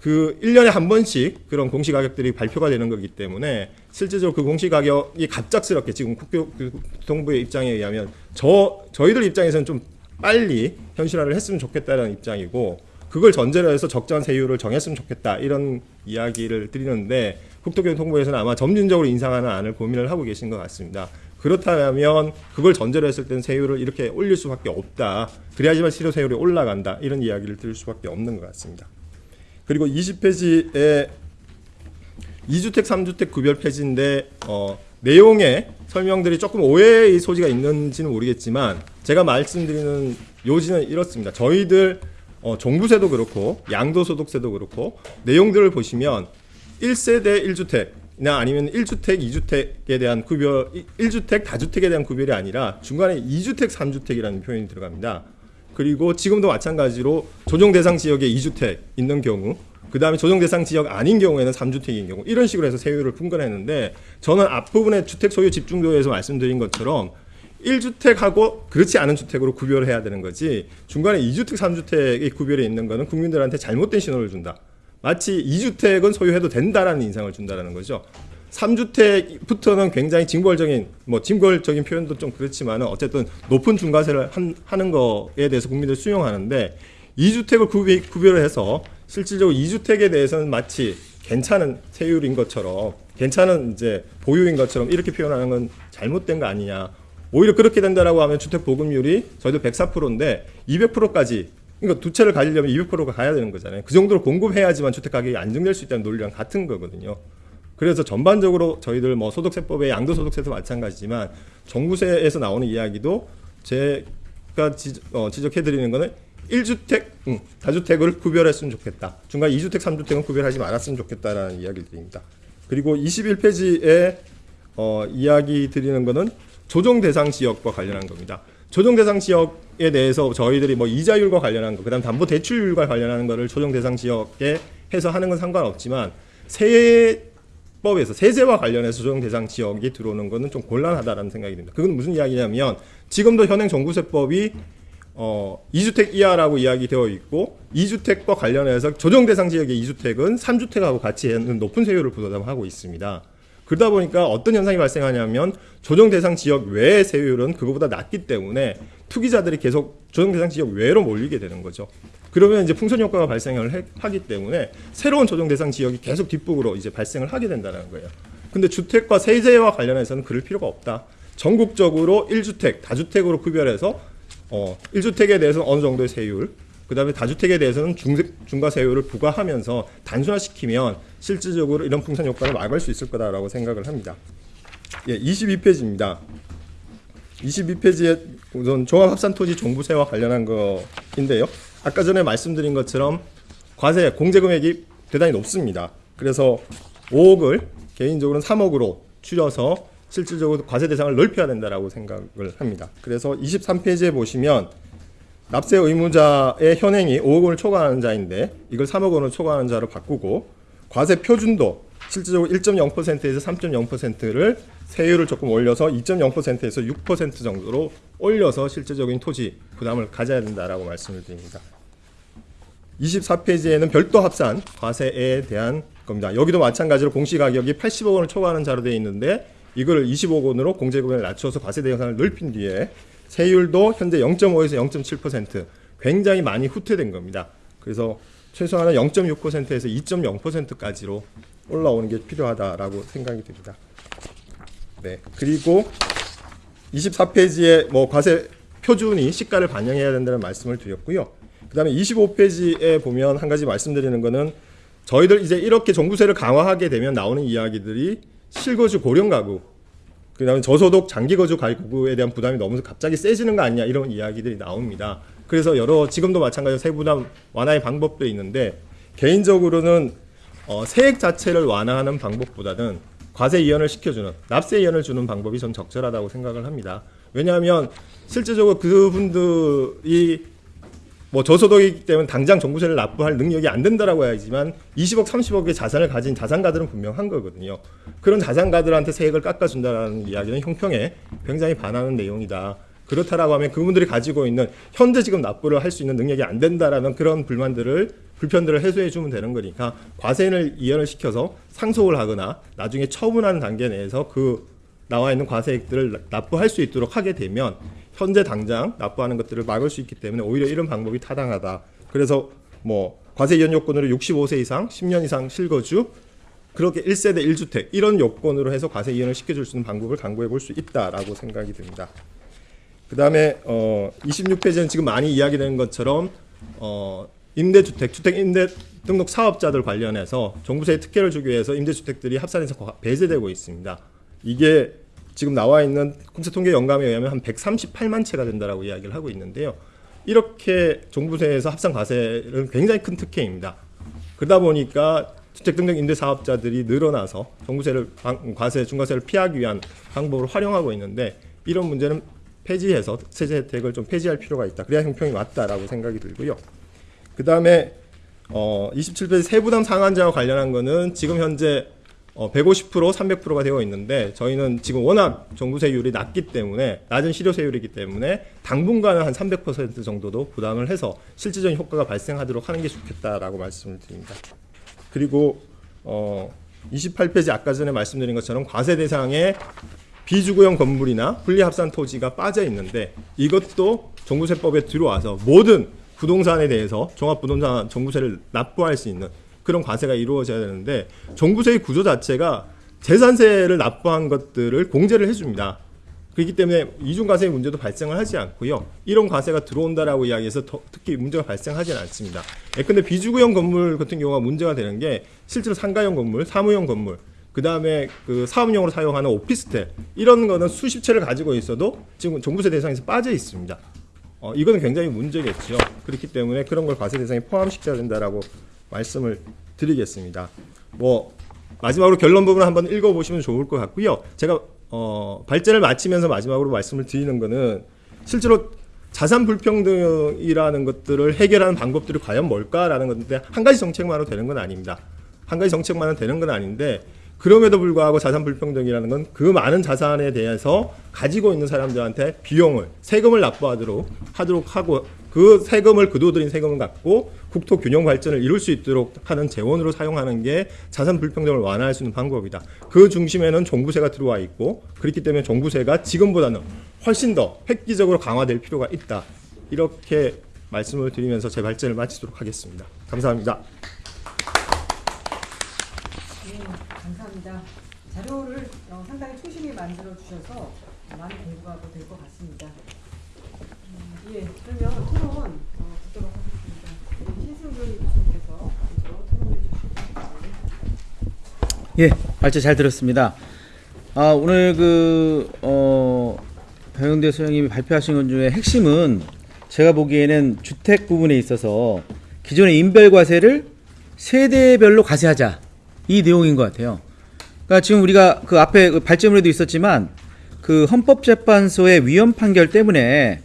그 1년에 한 번씩 그런 공시 가격들이 발표가 되는 거기 때문에 실제적으로 그 공시 가격이 갑작스럽게 지금 국토교통부의 입장에 의하면 저 저희들 입장에서는 좀 빨리 현실화를 했으면 좋겠다는 입장이고 그걸 전제로 해서 적정한 세율을 정했으면 좋겠다 이런 이야기를 드리는데 국토교통부에서는 아마 점진적으로 인상하는 안을 고민을 하고 계신 것 같습니다. 그렇다면 그걸 전제로 했을 때는 세율을 이렇게 올릴 수밖에 없다. 그래야지만 실효 세율이 올라간다. 이런 이야기를 드릴 수밖에 없는 것 같습니다. 그리고 20페이지에 2주택, 3주택 구별 폐지인데 어, 내용에 설명들이 조금 오해의 소지가 있는지는 모르겠지만 제가 말씀드리는 요지는 이렇습니다. 저희들 어, 종부세도 그렇고 양도소득세도 그렇고 내용들을 보시면 1세대 1주택이나 아니면 1주택, 2주택에 대한 구별, 1주택, 다주택에 대한 구별이 아니라 중간에 2주택, 3주택이라는 표현이 들어갑니다. 그리고 지금도 마찬가지로 조정 대상 지역에 2주택 있는 경우 그 다음에 조정 대상 지역 아닌 경우에는 3주택인 경우 이런 식으로 해서 세율을 분간했는데 저는 앞부분에 주택 소유 집중도에서 말씀드린 것처럼 1주택하고 그렇지 않은 주택으로 구별을 해야 되는 거지 중간에 2주택, 3주택의 구별이 있는 거는 국민들한테 잘못된 신호를 준다. 마치 2주택은 소유해도 된다라는 인상을 준다라는 거죠. 3주택부터는 굉장히 징벌적인 뭐 징벌적인 표현도 좀 그렇지만은 어쨌든 높은 중과세를 한, 하는 거에 대해서 국민들 수용하는데 2주택을 구비, 구별을 해서 실질적으로 2주택에 대해서는 마치 괜찮은 세율인 것처럼 괜찮은 이제 보유인 것처럼 이렇게 표현하는 건 잘못된 거 아니냐. 오히려 그렇게 된다라고 하면 주택 보급률이 저희도 104%인데 200%까지 그러니까 두 채를 가지려면 200%가 가야 되는 거잖아요. 그 정도로 공급해야지만 주택 가격이 안정될 수 있다는 논리랑 같은 거거든요. 그래서 전반적으로 저희들 뭐 소득세법의 양도소득세도 마찬가지지만 정부세에서 나오는 이야기도 제가 지, 어, 지적해드리는 거는 1주택, 음, 다주택을 구별했으면 좋겠다. 중간 2주택, 3주택은 구별하지 말았으면 좋겠다라는 이야기를 드립니다. 그리고 21페이지에 어, 이야기 드리는 거는 조정 대상 지역과 관련한 겁니다. 조정 대상 지역에 대해서 저희들이 뭐 이자율과 관련한 거, 그다음 담보 대출율과 관련하는 거를 조정 대상 지역에 해서 하는 건 상관없지만 세법에서 세제와 관련해서 조정 대상 지역이 들어오는 거는 좀 곤란하다라는 생각이 듭니다. 그건 무슨 이야기냐면 지금도 현행 종부세법이 어, 2주택 이하라고 이야기되어 있고 2주택과 관련해서 조정 대상 지역의 2주택은 3주택하고 같이 높은 세율을 부담하고 있습니다. 그러다 보니까 어떤 현상이 발생하냐면 조정 대상 지역 외의 세율은 그거보다 낮기 때문에 투기자들이 계속 조정 대상 지역 외로 몰리게 되는 거죠. 그러면 이제 풍선 효과가 발생을 해- 하기 때문에 새로운 조정 대상 지역이 계속 뒷북으로 이제 발생을 하게 된다는 거예요. 근데 주택과 세제와 관련해서는 그럴 필요가 없다. 전국적으로 1주택, 다주택으로 구별해서 어, 1주택에 대해서는 어느 정도의 세율, 그 다음에 다주택에 대해서는 중, 중과 세율을 부과하면서 단순화시키면 실질적으로 이런 풍선 효과를 막을 수 있을 거다라고 생각을 합니다. 예, 22페이지입니다. 22페이지에 우선 종합합산토지 종부세와 관련한 거인데요. 아까 전에 말씀드린 것처럼 과세 공제 금액이 대단히 높습니다. 그래서 5억을 개인적으로는 3억으로 줄여서 실질적으로 과세 대상을 넓혀야 된다라고 생각을 합니다. 그래서 23페이지에 보시면 납세 의무자의 현행이 5억 원을 초과하는 자인데 이걸 3억 원을 초과하는 자로 바꾸고 과세 표준도 실질적으로 1.0%에서 3.0%를 세율을 조금 올려서 2.0%에서 6% 정도로 올려서 실질적인 토지 부담을 가져야 된다라고 말씀을 드립니다. 24페이지에는 별도 합산 과세에 대한 겁니다. 여기도 마찬가지로 공시가격이 80억 원을 초과하는 자로 되어 있는데 이걸 20억 원으로 공제금액을 낮춰서 과세 대상을 넓힌 뒤에 세율도 현재 0.5에서 0.7% 굉장히 많이 후퇴된 겁니다. 그래서 최소한은 0.6%에서 2.0%까지로 올라오는 게 필요하다라고 생각이 듭니다. 네. 그리고 24페이지에 뭐 과세 표준이 시가를 반영해야 된다는 말씀을 드렸고요. 그 다음에 25페이지에 보면 한 가지 말씀드리는 거는 저희들 이제 이렇게 종부세를 강화하게 되면 나오는 이야기들이 실거주 고령 가구 그 다음에 저소득 장기 거주 가구에 대한 부담이 너무 갑자기 세지는 거 아니냐 이런 이야기들이 나옵니다. 그래서 여러 지금도 마찬가지로 세부담 완화의 방법도 있는데 개인적으로는 어, 세액 자체를 완화하는 방법보다는 과세 이연을 시켜주는 납세 이연을 주는 방법이 전 적절하다고 생각을 합니다. 왜냐하면 실제적으로 그분들이 뭐 저소득이기 때문에 당장 종부세를 납부할 능력이 안 된다라고 해야지만 20억, 30억의 자산을 가진 자산가들은 분명한 거거든요. 그런 자산가들한테 세액을 깎아준다라는 이야기는 형평에 굉장히 반하는 내용이다. 그렇다라고 하면 그분들이 가지고 있는 현재 지금 납부를 할 수 있는 능력이 안 된다라는 그런 불만들을 불편들을 해소해 주면 되는 거니까 과세를 이연을 시켜서 상속을 하거나 나중에 처분하는 단계 내에서 그 나와 있는 과세액들을 납부할 수 있도록 하게 되면 현재 당장 납부하는 것들을 막을 수 있기 때문에 오히려 이런 방법이 타당하다. 그래서 뭐 과세 이전 요건으로 65세 이상 10년 이상 실거주 그렇게 1세대 1주택 이런 요건으로 해서 과세 이전을 시켜줄 수 있는 방법을 강구해 볼 수 있다라고 생각이 듭니다. 그 다음에 어 26페이지는 지금 많이 이야기되는 것처럼 어 임대주택, 주택 임대 등록 사업자들 관련해서 종부세의 특혜를 주기 위해서 임대주택들이 합산해서 과- 배제되고 있습니다. 이게 지금 나와 있는 국세 통계 영감에 의하면 한 138만 채가 된다라고 이야기를 하고 있는데요. 이렇게 종부세에서 합산 과세는 굉장히 큰 특혜입니다. 그러다 보니까 주택 등록 임대 사업자들이 늘어나서 종부세를 방- 과세 중과세를 피하기 위한 방법을 활용하고 있는데 이런 문제는 폐지해서 세제 혜택을 좀 폐지할 필요가 있다. 그래야 형평이 맞다라고 생각이 들고요. 그 다음에 어 27페이지 세부담 상한제와 관련한 거는 지금 현재 어 150% 300%가 되어 있는데 저희는 지금 워낙 종부세율이 낮기 때문에 낮은 실효세율이기 때문에 당분간은 한 300% 정도도 부담을 해서 실질적인 효과가 발생하도록 하는 게 좋겠다라고 말씀을 드립니다. 그리고 어 28페이지 아까 전에 말씀드린 것처럼 과세 대상에 비주거용 건물이나 분리합산 토지가 빠져 있는데 이것도 종부세법에 들어와서 모든 부동산에 대해서 종합부동산 종부세를 납부할 수 있는 그런 과세가 이루어져야 되는데 종부세의 구조 자체가 재산세를 납부한 것들을 공제를 해줍니다. 그렇기 때문에 이중과세 문제도 발생을 하지 않고요. 이런 과세가 들어온다라고 이야기해서 더- 특히 문제가 발생하지는 않습니다. 예, 근데 비주거용 건물 같은 경우가 문제가 되는 게 실제로 상가용 건물, 사무용 건물, 그 다음에 그 사업용으로 사용하는 오피스텔 이런 거는 수십 채를 가지고 있어도 지금 종부세 대상에서 빠져 있습니다. 어, 이거는 굉장히 문제겠죠. 그렇기 때문에 그런 걸 과세 대상에 포함시켜야 된다라고 말씀을 드리겠습니다. 뭐 마지막으로 결론 부분을 한번 읽어보시면 좋을 것 같고요. 제가 어, 발제를 마치면서 마지막으로 말씀을 드리는 거는 실제로 자산 불평등이라는 것들을 해결하는 방법들이 과연 뭘까라는 건데 한 가지 정책만으로 되는 건 아닙니다. 한 가지 정책만은 되는 건 아닌데 그럼에도 불구하고 자산 불평등이라는 건 그 많은 자산에 대해서 가지고 있는 사람들한테 비용을 세금을 납부하도록 하도록 하고 그 세금을 그도들인 세금을 갖고 국토 균형 발전을 이룰 수 있도록 하는 재원으로 사용하는 게 자산 불평등을 완화할 수 있는 방법이다. 그 중심에는 종부세가 들어와 있고 그렇기 때문에 종부세가 지금보다는 훨씬 더 획기적으로 강화될 필요가 있다. 이렇게 말씀을 드리면서 제 발제를 마치도록 하겠습니다. 감사합니다. 네, 감사합니다. 자료를 어, 상당히 초심히 만들어 주셔서 많이 공부하고 될것 같습니다. 음, 예, 그러면 토론 어, 듣도록 하겠습니다. 신승근 교수님께서 먼저 토론해 주시고 예, 발제 잘 들었습니다. 아, 오늘 그, 어, 배영대 소장님이 발표하신 것 중에 핵심은 제가 보기에는 주택 부분에 있어서 기존의 인별과세를 세대별로 과세하자. 이 내용인 것 같아요. 그러니까 지금 우리가 그 앞에 그 발제문에도 있었지만 그 헌법재판소의 위헌 판결 때문에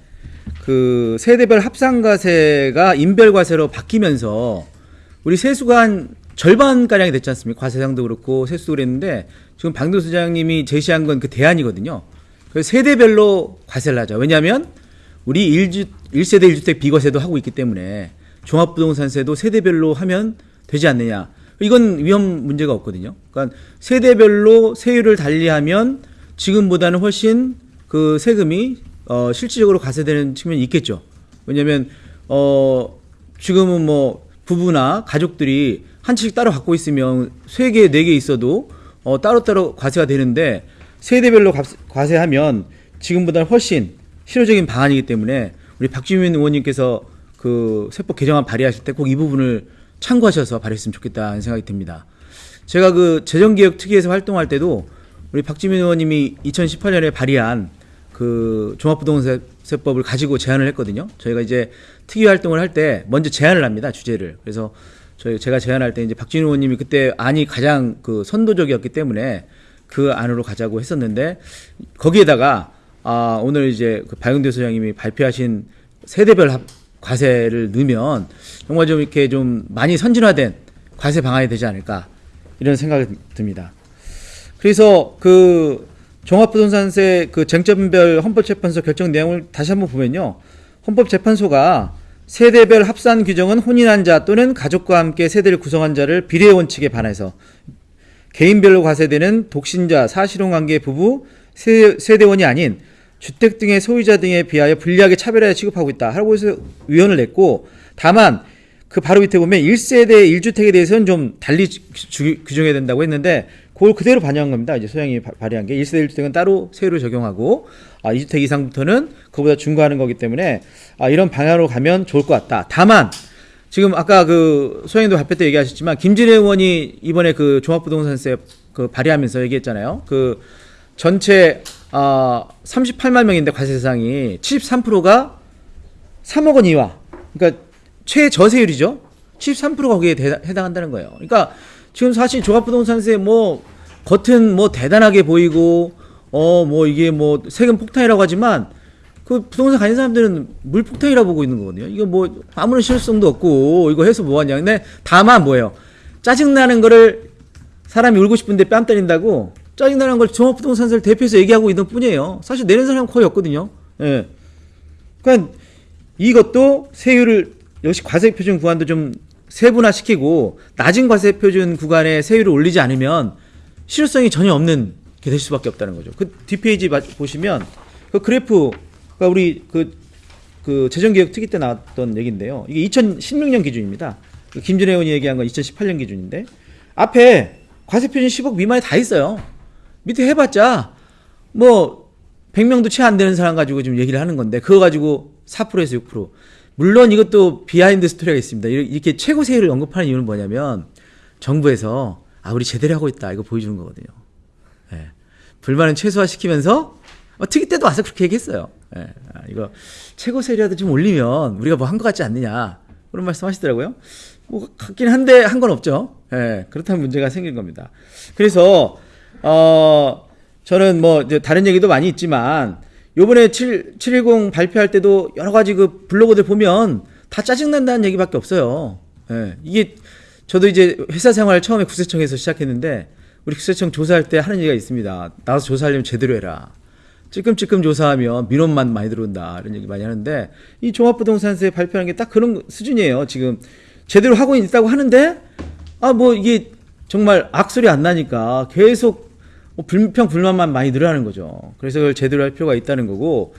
그 세대별 합산과세가 인별과세로 바뀌면서 우리 세수가 한 절반 가량이 됐지 않습니까? 과세상도 그렇고 세수도 그랬는데 지금 방도 수장님이 제시한 건 그 대안이거든요. 그래서 세대별로 과세를 하자. 왜냐하면 우리 일주일세대 1주택 비과세도 하고 있기 때문에 종합부동산세도 세대별로 하면 되지 않느냐. 이건 위험 문제가 없거든요. 그러니까 세대별로 세율을 달리하면 지금보다는 훨씬 그 세금이 어 실질적으로 과세되는 측면이 있겠죠. 왜냐하면 어 지금은 뭐 부부나 가족들이 한 채씩 따로 갖고 있으면 세 개, 네 개 있어도 어 따로따로 과세가 되는데 세대별로 값- 과세하면 지금보다는 훨씬 실효적인 방안이기 때문에 우리 박주민 의원님께서 그 세법 개정안 발의하실 때 꼭 이 부분을 참고하셔서 발의했으면 좋겠다는 생각이 듭니다. 제가 그 재정개혁 특위에서 활동할 때도 우리 박주민 의원님이 2018년에 발의한 그 종합부동산세법을 가지고 제안을 했거든요. 저희가 이제 특위 활동을 할 때 먼저 제안을 합니다. 주제를. 그래서 저희 제가 제안할 때 이제 박진 의원님이 그때 안이 가장 그 선도적이었기 때문에 그 안으로 가자고 했었는데 거기에다가 아 오늘 이제 그 박영대 소장님이 발표하신 세대별 합- 과세를 넣으면 정말 좀 이렇게 좀 많이 선진화된 과세 방안이 되지 않을까 이런 생각이 듭니다. 그래서 그 종합부동산세 그 쟁점별 헌법재판소 결정 내용을 다시 한번 보면요. 헌법재판소가 세대별 합산 규정은 혼인한 자 또는 가족과 함께 세대를 구성한 자를 비례 원칙에 반해서 개인별로 과세되는 독신자, 사실혼 관계 부부, 세, 세대원이 아닌 주택 등의 소유자 등에 비하여 불리하게 차별하여 취급하고 있다. 해서 위헌을 냈고 다만 그 바로 밑에 보면 1세대 1주택에 대해서는 좀 달리 규정해야 된다고 했는데 그걸 그대로 반영한 겁니다. 이제 소양이 바- 발의한 게 1세대 1주택은 따로 세율을 적용하고 아, 2주택 이상부터는 그보다 중과하는 거기 때문에 아, 이런 방향으로 가면 좋을 것 같다. 다만 지금 아까 그 소양도 발표 때 얘기하셨지만 김진애 의원이 이번에 그 종합부동산세 그 발의하면서 얘기했잖아요. 그 전체 아 38만 명인데 과세 대상이 73%가 3억 원 이하. 그러니까 최저세율이죠. 73%가 거기에 대- 해당한다는 거예요. 그러니까 지금 사실 종합부동산세 뭐 겉은 뭐 대단하게 보이고 어 뭐 이게 뭐 세금 폭탄이라고 하지만 그 부동산 가진 사람들은 물폭탄이라고 보고 있는 거거든요. 이거 뭐 아무런 실효성도 없고 이거 해서 뭐하냐. 근데 다만 뭐예요. 짜증나는 거를 사람이 울고 싶은데 뺨 때린다고 짜증나는 걸 종합부동산세를 대표해서 얘기하고 있는 뿐이에요. 사실 내는 사람은 거의 없거든요. 예. 그러니까 이것도 세율을 역시 과세 표준 구간도 좀 세분화시키고 낮은 과세 표준 구간에 세율을 올리지 않으면 실효성이 전혀 없는 게 될 수밖에 없다는 거죠. 그 뒷페이지 봐- 보시면 그 그래프가 우리 그, 그 재정개혁 특위 때 나왔던 얘기인데요. 이게 2016년 기준입니다. 그 김준혜 의원이 얘기한 건 2018년 기준인데 앞에 과세 표준 10억 미만에 다 있어요. 밑에 해봤자 뭐 100명도 채 안 되는 사람 가지고 지금 얘기를 하는 건데 그거 가지고 4%에서 6%. 물론 이것도 behind story가 있습니다. 이렇게- 최고 세율을 언급하는 이유는 뭐냐면 정부에서 아 우리 제대로 하고 있다 이거 보여주는 거거든요. 예. 불만은 최소화시키면서 어, 특위 때도 와서 그렇게 얘기했어요. 예. 아, 이거 최고 세율이라도 좀 올리면 우리가 뭐 한 것 같지 않느냐 그런 말씀하시더라고요. 뭐 같긴 한데 한 건 없죠. 예. 그렇다면 문제가 생긴 겁니다. 그래서 어 저는 뭐 이제 다른 얘기도 많이 있지만 요번에 7, 710 발표할 때도 여러 가지 그 블로거들 보면 다 짜증난다는 얘기밖에 없어요. 예. 이게 저도 이제 회사 생활 처음에 국세청에서 시작했는데 우리 국세청 조사할 때 하는 얘기가 있습니다. 나와서 조사하려면 제대로 해라. 찔끔찔끔 조사하면 민원만 많이 들어온다. 이런 얘기 많이 하는데 이 종합부동산세 발표하는 게 딱 그런 수준이에요. 지금 제대로 하고 있다고 하는데 아 뭐 이게 정말 악소리 안 나니까 계속 뭐 불평 불만만 많이 늘어나는 거죠. 그래서 그걸 제대로 할 필요가 있다는 거고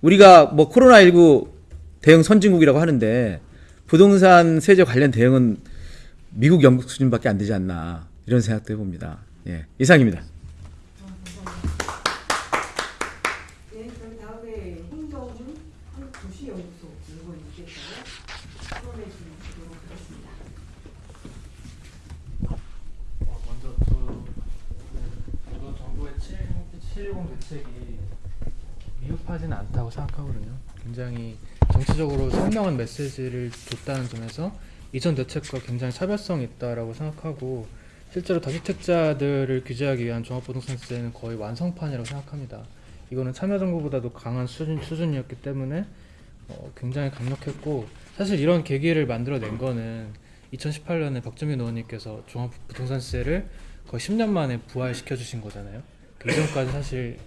우리가 뭐 코로나19 대응 선진국이라고 하는데 부동산 세제 관련 대응은 미국 영국 수준밖에 안 되지 않나 이런 생각도 해봅니다. 예, 이상입니다. 네, 그럼 다음에 홍정훈 한국도시연구소 연구원님께서 토론해 주시도록 하겠습니다. 어, 먼저 저 저도 정부의 710 대책이 미흡하지는 않다고 생각하거든요. 굉장히 정치적으로 선명한 메시지를 줬다는 점에서 이전 대책과 굉장히 차별성이 있다라고 생각하고 실제로 다주택자들을 규제하기 위한 종합부동산세는 거의 완성판이라고 생각합니다. 이거는 참여정부보다도 강한 수준, 수준이었기 때문에 어, 굉장히 강력했고 사실 이런 계기를 만들어낸 거는 2018년에 박주민 의원님께서 종합부동산세를 거의 10년 만에 부활시켜 주신 거잖아요. 그 이전까지 사실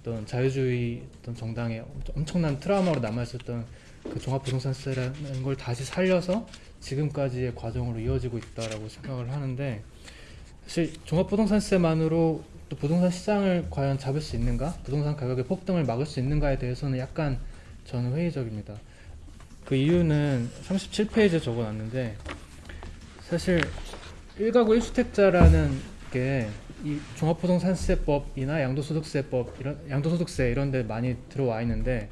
어떤 자유주의 어떤 정당의 엄청- 엄청난 트라우마로 남아 있었던 그 종합부동산세라는 걸 다시 살려서 지금까지의 과정으로 이어지고 있다라고 생각을 하는데 사실 종합부동산세만으로 또 부동산 시장을 과연 잡을 수 있는가? 부동산 가격의 폭등을 막을 수 있는가에 대해서는 약간 저는 회의적입니다. 그 이유는 37페이지에 적어놨는데 사실 1가구 1주택자라는 게 이 종합부동산세법이나 양도소득세법 이런 양도소득세 이런 데 많이 들어와 있는데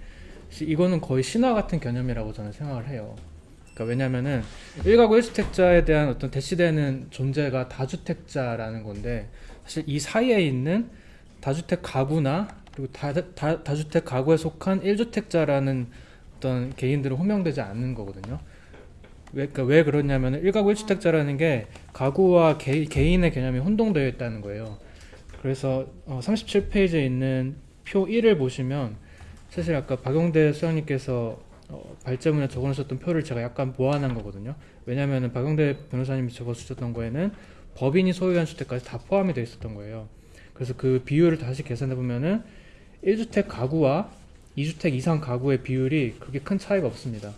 시- 이거는 거의 신화 같은 개념이라고 저는 생각을 해요. 그러니까 왜냐면은 1가구 1주택자에 대한 어떤 대시되는 존재가 다주택자라는 건데 사실 이 사이에 있는 다주택 가구나 그리고 다, 다, 다주택 가구에 속한 1주택자라는 어떤 개인들은 호명되지 않는 거거든요. 왜, 그러니까 왜 그러냐면 1가구 1주택자라는 게 가구와 개, 개인의 개념이 혼동되어 있다는 거예요. 그래서 어, 37페이지에 있는 표 1을 보시면 사실 아까 박용대 수장님께서 어, 발제문에 적어놓으셨던 표를 제가 약간 보완한 거거든요. 왜냐하면 박용대 변호사님이 적어주셨던 거에는 법인이 소유한 주택까지 다 포함이 되어 있었던 거예요. 그래서 그 비율을 다시 계산해 보면은 1주택 가구와 2주택 이상 가구의 비율이 그렇게 큰 차이가 없습니다.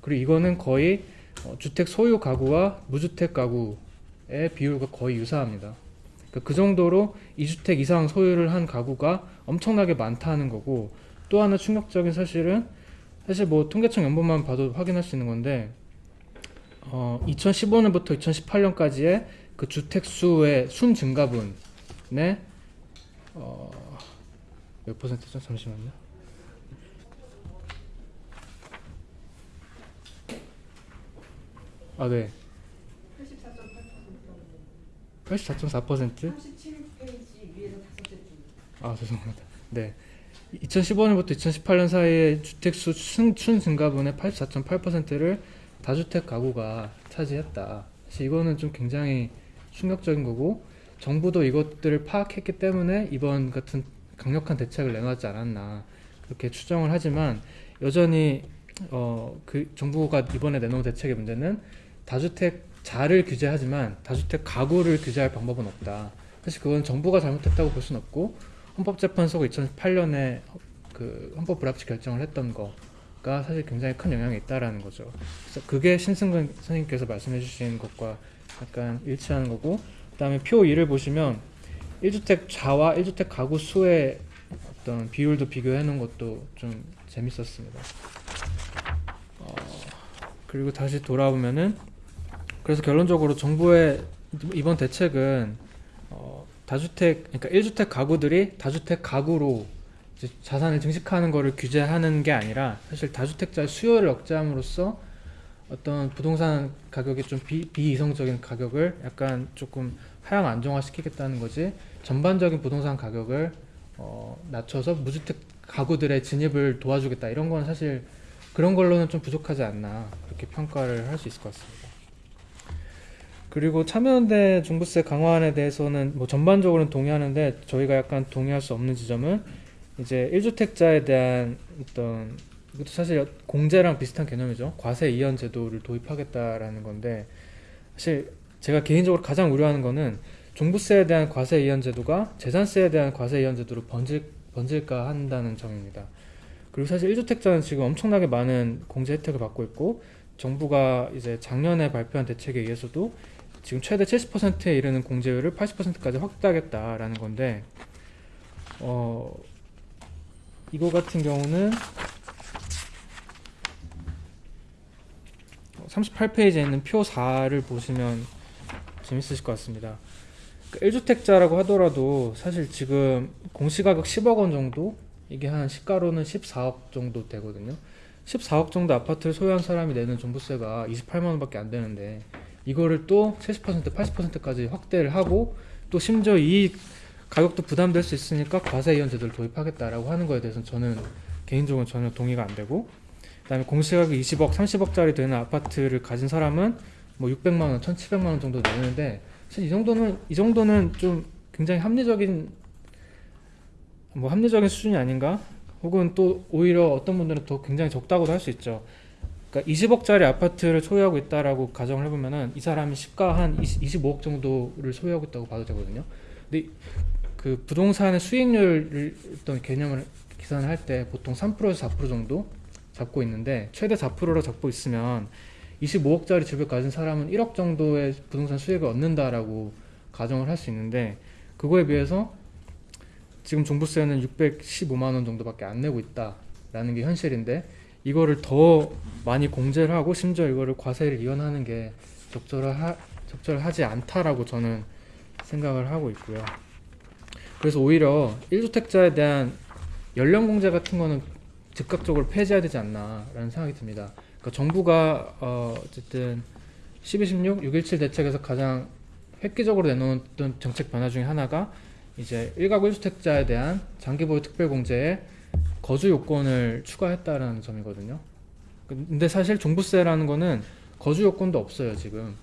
그리고 이거는 거의 어, 주택 소유 가구와 무주택 가구의 비율과 거의 유사합니다. 그러니까 그 정도로 2주택 이상 소유를 한 가구가 엄청나게 많다는 거고 또 하나 충격적인 사실은 사실 뭐 통계청 연본만 봐도 확인할 수 있는 건데 어, 2015년부터 2018년까지의 그 주택 수의 순 증가분의 어, 몇 퍼센트죠? 잠시만요. 아, 네. 84.4%? 37페이지 위에서 다섯째 줄. 아 죄송합니다. 네. 2015년부터 2018년 사이에 주택수 순, 순 증가분의 84.8%를 다주택 가구가 차지했다. 사실 이거는 좀 굉장히 충격적인 거고 정부도 이것들을 파악했기 때문에 이번 같은 강력한 대책을 내놨지 않았나 그렇게 추정을 하지만 여전히 어, 그 정부가 이번에 내놓은 대책의 문제는 다주택자를 규제하지만 다주택 가구를 규제할 방법은 없다. 사실 그건 정부가 잘못했다고 볼 수는 없고 헌법재판소가 2008년에 그 헌법 불합치 결정을 했던 거가 사실 굉장히 큰 영향이 있다라는 거죠. 그래서 그게 신승근 선생님께서 말씀해 주신 것과 약간 일치하는 거고 그 다음에 표 2를 보시면 1주택 자와 1주택 가구 수의 어떤 비율도 비교해 놓은 것도 좀 재밌었습니다. 어, 그리고 다시 돌아보면은 그래서 결론적으로 정부의 이번 대책은 어, 다주택 그러니까 1주택 가구들이 다주택 가구로 이제 자산을 증식하는 것을 규제하는 게 아니라 사실 다주택자의 수요를 억제함으로써 어떤 부동산 가격이 좀 비, 비이성적인 가격을 약간 조금 하향 안정화시키겠다는 거지 전반적인 부동산 가격을 어, 낮춰서 무주택 가구들의 진입을 도와주겠다 이런 건 사실 그런 걸로는 좀 부족하지 않나 그렇게 평가를 할 수 있을 것 같습니다. 그리고 참여연대 종부세 강화안에 대해서는 뭐 전반적으로는 동의하는데 저희가 약간 동의할 수 없는 지점은 이제 1주택자에 대한 어떤 이것도 사실 공제랑 비슷한 개념이죠. 과세 이연 제도를 도입하겠다라는 건데 사실 제가 개인적으로 가장 우려하는 거는 종부세에 대한 과세 이연 제도가 재산세에 대한 과세 이연 제도로 번질 번질까 한다는 점입니다. 그리고 사실 1주택자는 지금 엄청나게 많은 공제 혜택을 받고 있고 정부가 이제 작년에 발표한 대책에 의해서도 지금 최대 70%에 이르는 공제율을 80%까지 확대하겠다라는 건데 어 이거 같은 경우는 38페이지에 있는 표 4를 보시면 재밌으실 것 같습니다. 1주택자라고 하더라도 사실 지금 공시가격 10억 원 정도 이게 한 시가로는 14억 정도 되거든요. 14억 정도 아파트를 소유한 사람이 내는 종부세가 28만 원밖에 안 되는데 이거를 또 70% 80%까지 확대를 하고 또 심지어 이 가격도 부담될 수 있으니까 과세 이연 제도를 도입하겠다라고 하는 거에 대해서는 저는 개인적으로 전혀 동의가 안 되고 그다음에 공시가격이 20억, 30억짜리 되는 아파트를 가진 사람은 뭐 600만 원, 1,700만 원 정도 내는데 사실 이 정도는 이 정도는 좀 굉장히 합리적인 뭐 합리적인 수준이 아닌가? 혹은 또 오히려 어떤 분들은 더 굉장히 적다고도 할 수 있죠. 그러니까 20억짜리 아파트를 소유하고 있다라고 가정을 해보면은 이 사람이 시가 한 20, 25억 정도를 소유하고 있다고 봐도 되거든요. 근데 그 부동산의 수익률을 어떤 개념을 계산을 할 때 보통 3%에서 4% 정도 잡고 있는데 최대 4%로 잡고 있으면 25억짜리 집을 가진 사람은 1억 정도의 부동산 수익을 얻는다라고 가정을 할 수 있는데 그거에 비해서 지금 종부세는 615만 원 정도밖에 안 내고 있다라는 게 현실인데 이거를 더 많이 공제를 하고 심지어 이거를 과세를 이연하는 게 적절하, 적절하지 않다라고 저는 생각을 하고 있고요. 그래서 오히려 1주택자에 대한 연령 공제 같은 거는 즉각적으로 폐지해야 되지 않나라는 생각이 듭니다. 그러니까 정부가 어 어쨌든 12, 16, 617 대책에서 가장 획기적으로 내놓았던 정책 변화 중에 하나가 이제 1가구 1주택자에 대한 장기보유 특별공제에 거주 요건을 추가했다라는 점이거든요. 근데 사실 종부세라는 거는 거주 요건도 없어요 지금.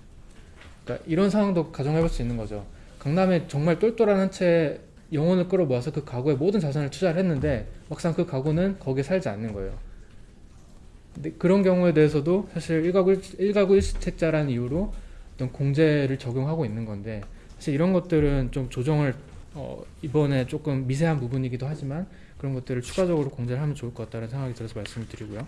그러니까 이런 상황도 가정해 볼 수 있는 거죠. 강남에 정말 똘똘한 한 채 영혼을 끌어모아서 그 가구에 모든 자산을 투자를 했는데 막상 그 가구는 거기에 살지 않는 거예요. 근데 그런 경우에 대해서도 사실 1가구 1가구 1주택자라는 이유로 어떤 공제를 적용하고 있는 건데 사실 이런 것들은 좀 조정을 어, 이번에 조금 미세한 부분이기도 하지만 그런 것들을 추가적으로 공제를 하면 좋을 것 같다는 생각이 들어서 말씀을 드리고요.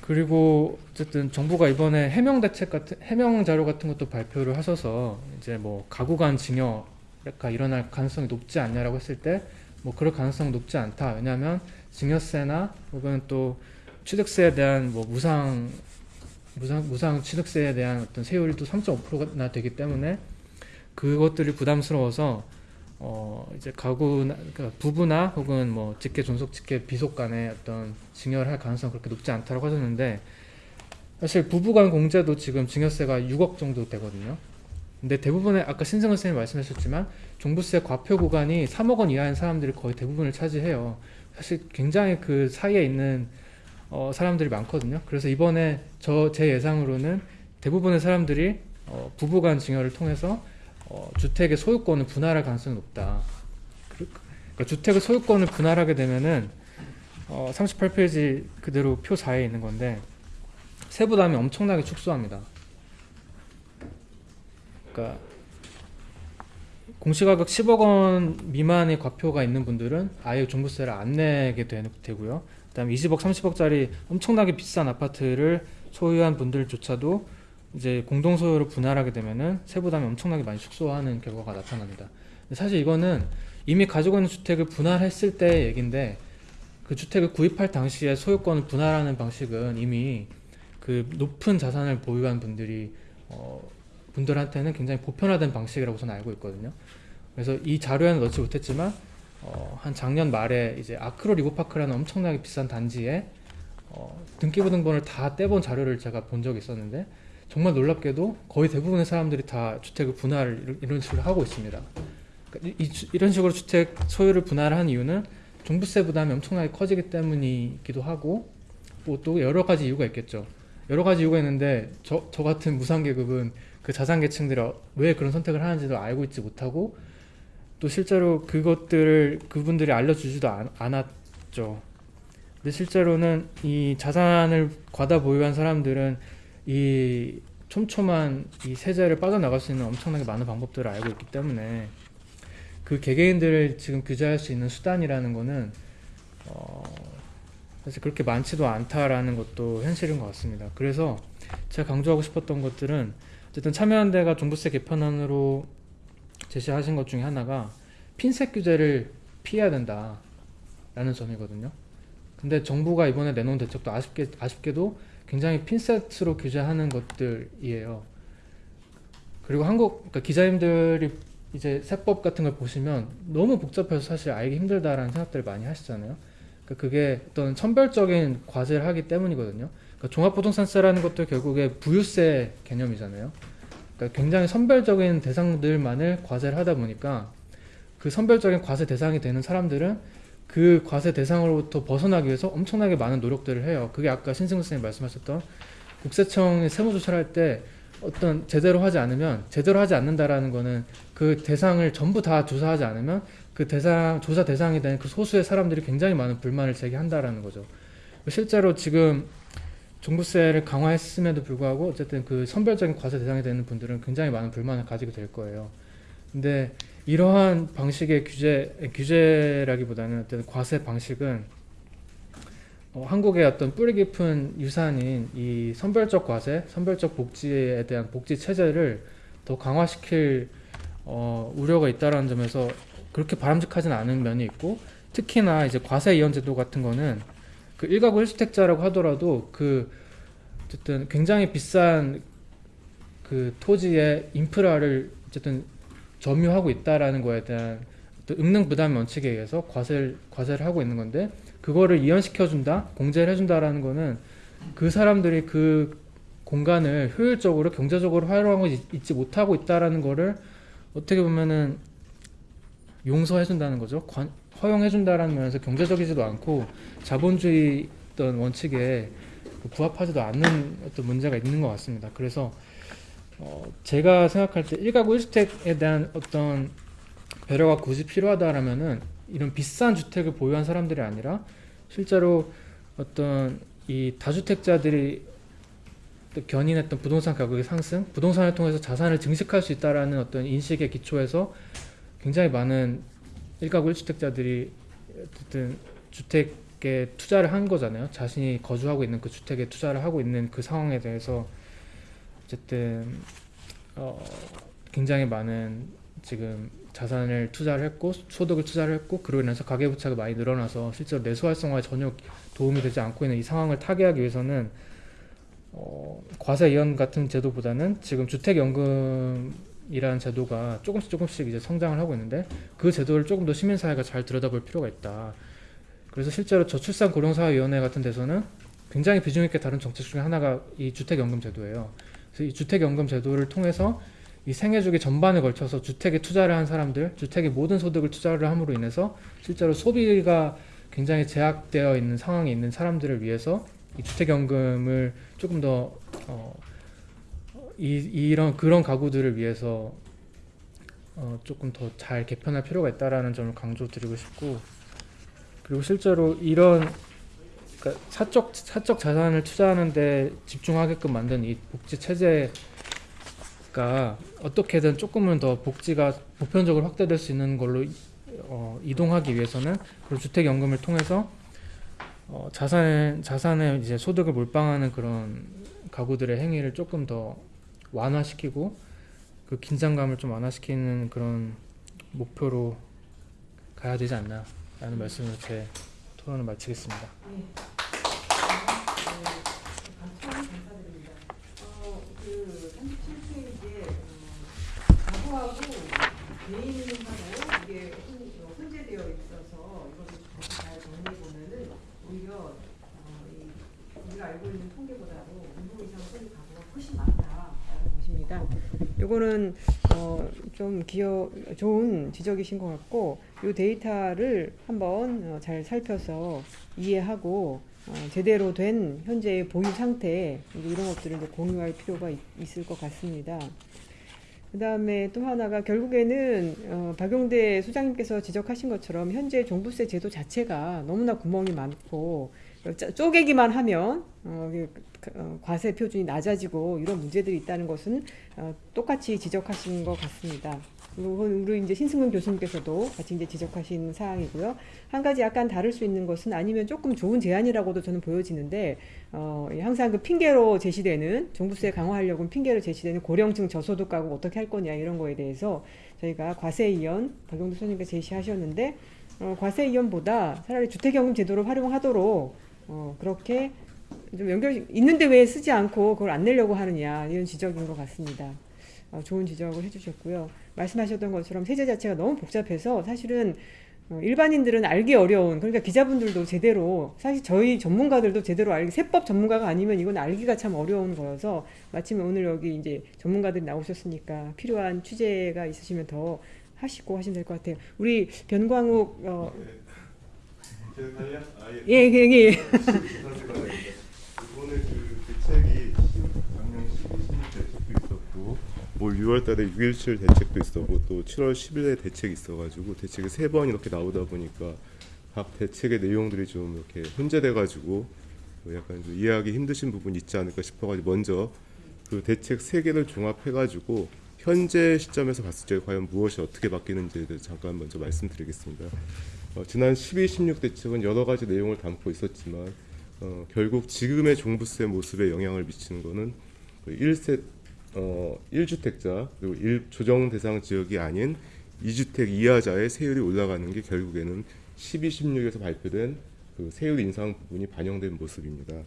그리고 어쨌든 정부가 이번에 해명 대책 같은 해명 자료 같은 것도 발표를 하셔서 이제 뭐 가구 간 징여가 일어날 가능성이 높지 않냐라고 했을 때 뭐 그럴 가능성 높지 않다. 왜냐하면 증여세나 혹은 또 취득세에 대한 뭐 무상 무상 무상 취득세에 대한 어떤 세율도 3.5%나 되기 때문에 그것들이 부담스러워서 어 이제 가구나 그러니까 부부나 혹은 뭐 직계 존속 직계 비속 간의 어떤 증여를 할 가능성이 그렇게 높지 않다고 하셨는데 사실 부부간 공제도 지금 증여세가 6억 정도 되거든요. 근데 대부분의 아까 신승원 선생님 말씀하셨지만 종부세 과표 구간이 3억 원 이하인 사람들이 거의 대부분을 차지해요. 사실 굉장히 그 사이에 있는 어, 사람들이 많거든요. 그래서 이번에 저 제 예상으로는 대부분의 사람들이 어, 부부간 증여를 통해서 어, 주택의 소유권을 분할할 가능성이 높다. 그- 그러니까 주택의 소유권을 분할하게 되면은 어, 38페이지 그대로 표 4에 있는 건데 세부담이 엄청나게 축소합니다. 그러니까 공시가격 10억 원 미만의 과표가 있는 분들은 아예 종부세를 안 내게 되, 되고요. 그다음에 20억, 30억짜리 엄청나게 비싼 아파트를 소유한 분들조차도 이제 공동 소유로 분할하게 되면은 세부담이 엄청나게 많이 축소하는 결과가 나타납니다. 사실 이거는 이미 가지고 있는 주택을 분할했을 때의 얘기인데 그 주택을 구입할 당시에 소유권을 분할하는 방식은 이미 그 높은 자산을 보유한 분들이 어, 분들한테는 굉장히 보편화된 방식이라고 저는 알고 있거든요. 그래서 이 자료에는 넣지 못했지만 어, 한 작년 말에 이제 아크로 리버파크라는 엄청나게 비싼 단지에 어, 등기부등본을 다 떼본 자료를 제가 본 적이 있었는데 정말 놀랍게도 거의 대부분의 사람들이 다 주택을 분할을 이런- 식으로 하고 있습니다. 그러니까 이런 식으로 주택 소유를 분할한 이유는 종부세 부담이 엄청나게 커지기 때문이기도 하고 뭐 또 여러 가지 이유가 있겠죠. 여러 가지 이유가 있는데 저, 저 같은 무상계급은 그 자산계층들이 어- 왜 그런 선택을 하는지도 알고 있지 못하고 또 실제로 그것들을 그분들이 알려주지도 않, 않았죠. 근데 실제로는 이 자산을 과다 보유한 사람들은 이 촘촘한 이 세제를 빠져나갈 수 있는 엄청나게 많은 방법들을 알고 있기 때문에 그 개개인들을 지금 규제할 수 있는 수단이라는 거는 어, 사실 그렇게 많지도 않다라는 것도 현실인 것 같습니다. 그래서 제가 강조하고 싶었던 것들은 어쨌든 참여연대가 종부세 개편안으로 제시하신 것 중에 하나가 핀셋 규제를 피해야 된다라는 점이거든요. 근데 정부가 이번에 내놓은 대책도 아쉽게 아쉽게도 굉장히 핀셋으로 규제하는 것들이에요. 그리고 한국 그러니까 기자님들이 이제 세법 같은 걸 보시면 너무 복잡해서 사실 알기 힘들다라는 생각들을 많이 하시잖아요. 그러니까 그게 어떤 선별적인 과세를 하기 때문이거든요. 그러니까 종합부동산세라는 것도 결국에 부유세 개념이잖아요. 그러니까 굉장히 선별적인 대상들만을 과세를 하다 보니까 그 선별적인 과세 대상이 되는 사람들은 그 과세 대상으로부터 벗어나기 위해서 엄청나게 많은 노력들을 해요. 그게 아까 신승우 선생님 말씀하셨던 국세청이 세무조사를 할 때 어떤 제대로 하지 않으면 제대로 하지 않는다라는 거는 그 대상을 전부 다 조사하지 않으면 그 대상 조사 대상이 된 그 소수의 사람들이 굉장히 많은 불만을 제기한다라는 거죠. 실제로 지금 종부세를 강화했음에도 불구하고 어쨌든 그 선별적인 과세 대상이 되는 분들은 굉장히 많은 불만을 가지게 될 거예요. 근데 이러한 방식의 규제 규제라기보다는 어떤 과세 방식은 어, 한국의 어떤 뿌리 깊은 유산인 이 선별적 과세, 선별적 복지에 대한 복지 체제를 더 강화시킬 어, 우려가 있다라는 점에서 그렇게 바람직하진 않은 면이 있고 특히나 이제 과세 이연 제도 같은 거는 그 일가구 일주택자라고 하더라도 그 어쨌든 굉장히 비싼 그 토지의 인프라를 어쨌든 점유하고 있다라는 거에 대한 응능 부담 원칙에 의해서 과세를 과세를 하고 있는 건데 그거를 이연시켜 준다, 공제를 해준다라는 거는 그 사람들이 그 공간을 효율적으로 경제적으로 활용하고 있- 있지 못하고 있다라는 거를 어떻게 보면은 용서해 준다는 거죠. 관- 허용해 준다라는 면에서 경제적이지도 않고 자본주의 어떤 원칙에 그 부합하지도 않는 어떤 문제가 있는 것 같습니다. 그래서 어, 제가 생각할 때 일가구 일주택에 대한 어떤 배려가 굳이 필요하다라면은 이런 비싼 주택을 보유한 사람들이 아니라 실제로 어떤 이 다주택자들이 또 견인했던 부동산 가격의 상승, 부동산을 통해서 자산을 증식할 수 있다라는 어떤 인식의 기초에서 굉장히 많은 일가구 일주택자들이 어쨌든 주택에 투자를 한 거잖아요. 자신이 거주하고 있는 그 주택에 투자를 하고 있는 그 상황에 대해서 어쨌든 어, 굉장히 많은 지금 자산을 투자를 했고 소득을 투자를 했고 그로 인해서 가계부채가 많이 늘어나서 실제로 내수 활성화에 전혀 도움이 되지 않고 있는 이 상황을 타개하기 위해서는 어, 과세 이연 같은 제도보다는 지금 주택연금이라는 제도가 조금씩 조금씩 이제 성장을 하고 있는데 그 제도를 조금 더 시민사회가 잘 들여다볼 필요가 있다. 그래서 실제로 저출산 고령사회위원회 같은 데서는 굉장히 비중 있게 다룬 정책 중에 하나가 이 주택연금 제도예요. 그래서 이 주택연금 제도를 통해서 이 생애주기 전반에 걸쳐서 주택에 투자를 한 사람들, 주택의 모든 소득을 투자를 함으로 인해서 실제로 소비가 굉장히 제약되어 있는 상황에 있는 사람들을 위해서 이 주택연금을 조금 더 어, 이, 이런 그런 가구들을 위해서 어, 조금 더 잘 개편할 필요가 있다라는 점을 강조드리고 싶고 그리고 실제로 이런 그러니까 사적 사적 자산을 투자하는데 집중하게끔 만든 이 복지 체제가 어떻게든 조금은 더 복지가 보편적으로 확대될 수 있는 걸로 어, 이동하기 위해서는 그런 주택연금을 통해서 어, 자산에 자산에 이제 소득을 몰빵하는 그런 가구들의 행위를 조금 더 완화시키고 그 긴장감을 좀 완화시키는 그런 목표로 가야 되지 않나라는 말씀으로 제 토론을 마치겠습니다. 감 개인하고 이게 혼- 어, 혼재되어 있어서 이것을 잘 정리해 보면은 오히려 어, 이 우리가 알고 있는 통계보다도 운동 이상 소유 가구가 훨씬 많다라는 것입니다. 요거는 어, 좀 기여 좋은 지적이신 것 같고 이 데이터를 한번 어, 잘 살펴서 이해하고 어, 제대로 된 현재의 보유 상태 이런 것들을 공유할 필요가 있, 을것 같습니다. 그 다음에 또 하나가 결국에는 어, 박용대 소장님께서 지적하신 것처럼 현재 종부세 제도 자체가 너무나 구멍이 많고 짜- 쪼개기만 하면 어, 그, 어, 과세 표준이 낮아지고 이런 문제들이 있다는 것은 어, 똑같이 지적하신 것 같습니다. 그리고 우리 이제 신승근 교수님께서도 같이 이제 지적하신 사항이고요. 한 가지 약간 다를 수 있는 것은 아니면 조금 좋은 제안이라고도 저는 보여지는데 어, 이 항상 그 핑계로 제시되는 종부세 강화하려고 핑계로 제시되는 고령층 저소득 가구 어떻게 할 거냐 이런 거에 대해서 저희가 과세 이연 박용도 소장님께서 제시하셨는데 어, 과세 이연보다 차라리 주택연금 제도를 활용하도록 어, 그렇게 좀 연결 있는데 왜 쓰지 않고 그걸 안 내려고 하느냐 이런 지적인 것 같습니다. 어, 좋은 지적을 해주셨고요. 말씀하셨던 것처럼 세제 자체가 너무 복잡해서 사실은 어, 일반인들은 알기 어려운 그러니까 기자분들도 제대로 사실 저희 전문가들도 제대로 알기 세법 전문가가 아니면 이건 알기가 참 어려운 거여서 마침 오늘 여기 이제 전문가들이 나오셨으니까 필요한 취재가 있으시면 더 하시고 하시면 될 것 같아요. 우리 변광욱 어, 예, 예, 올 6월달에 6.17 대책도 있었고 또 7월 10일에 대책이 있어가지고 대책이 세 번 이렇게 나오다 보니까 각 대책의 내용들이 좀 이렇게 혼재돼가지고 뭐 약간 좀 이해하기 힘드신 부분이 있지 않을까 싶어가지고 먼저 그 대책 세 개를 종합해가지고 현재 시점에서 봤을 때 과연 무엇이 어떻게 바뀌는지에 잠깐 먼저 말씀드리겠습니다. 어, 지난 12, 16 대책은 여러 가지 내용을 담고 있었지만 어, 결국 지금의 종부세 모습에 영향을 미치는 것은 그 1세 어, 1주택자 그리고 1 조정 대상 지역이 아닌 2주택 이하자의 세율이 올라가는 게 결국에는 12, 16에서 발표된 그 세율 인상 부분이 반영된 모습입니다.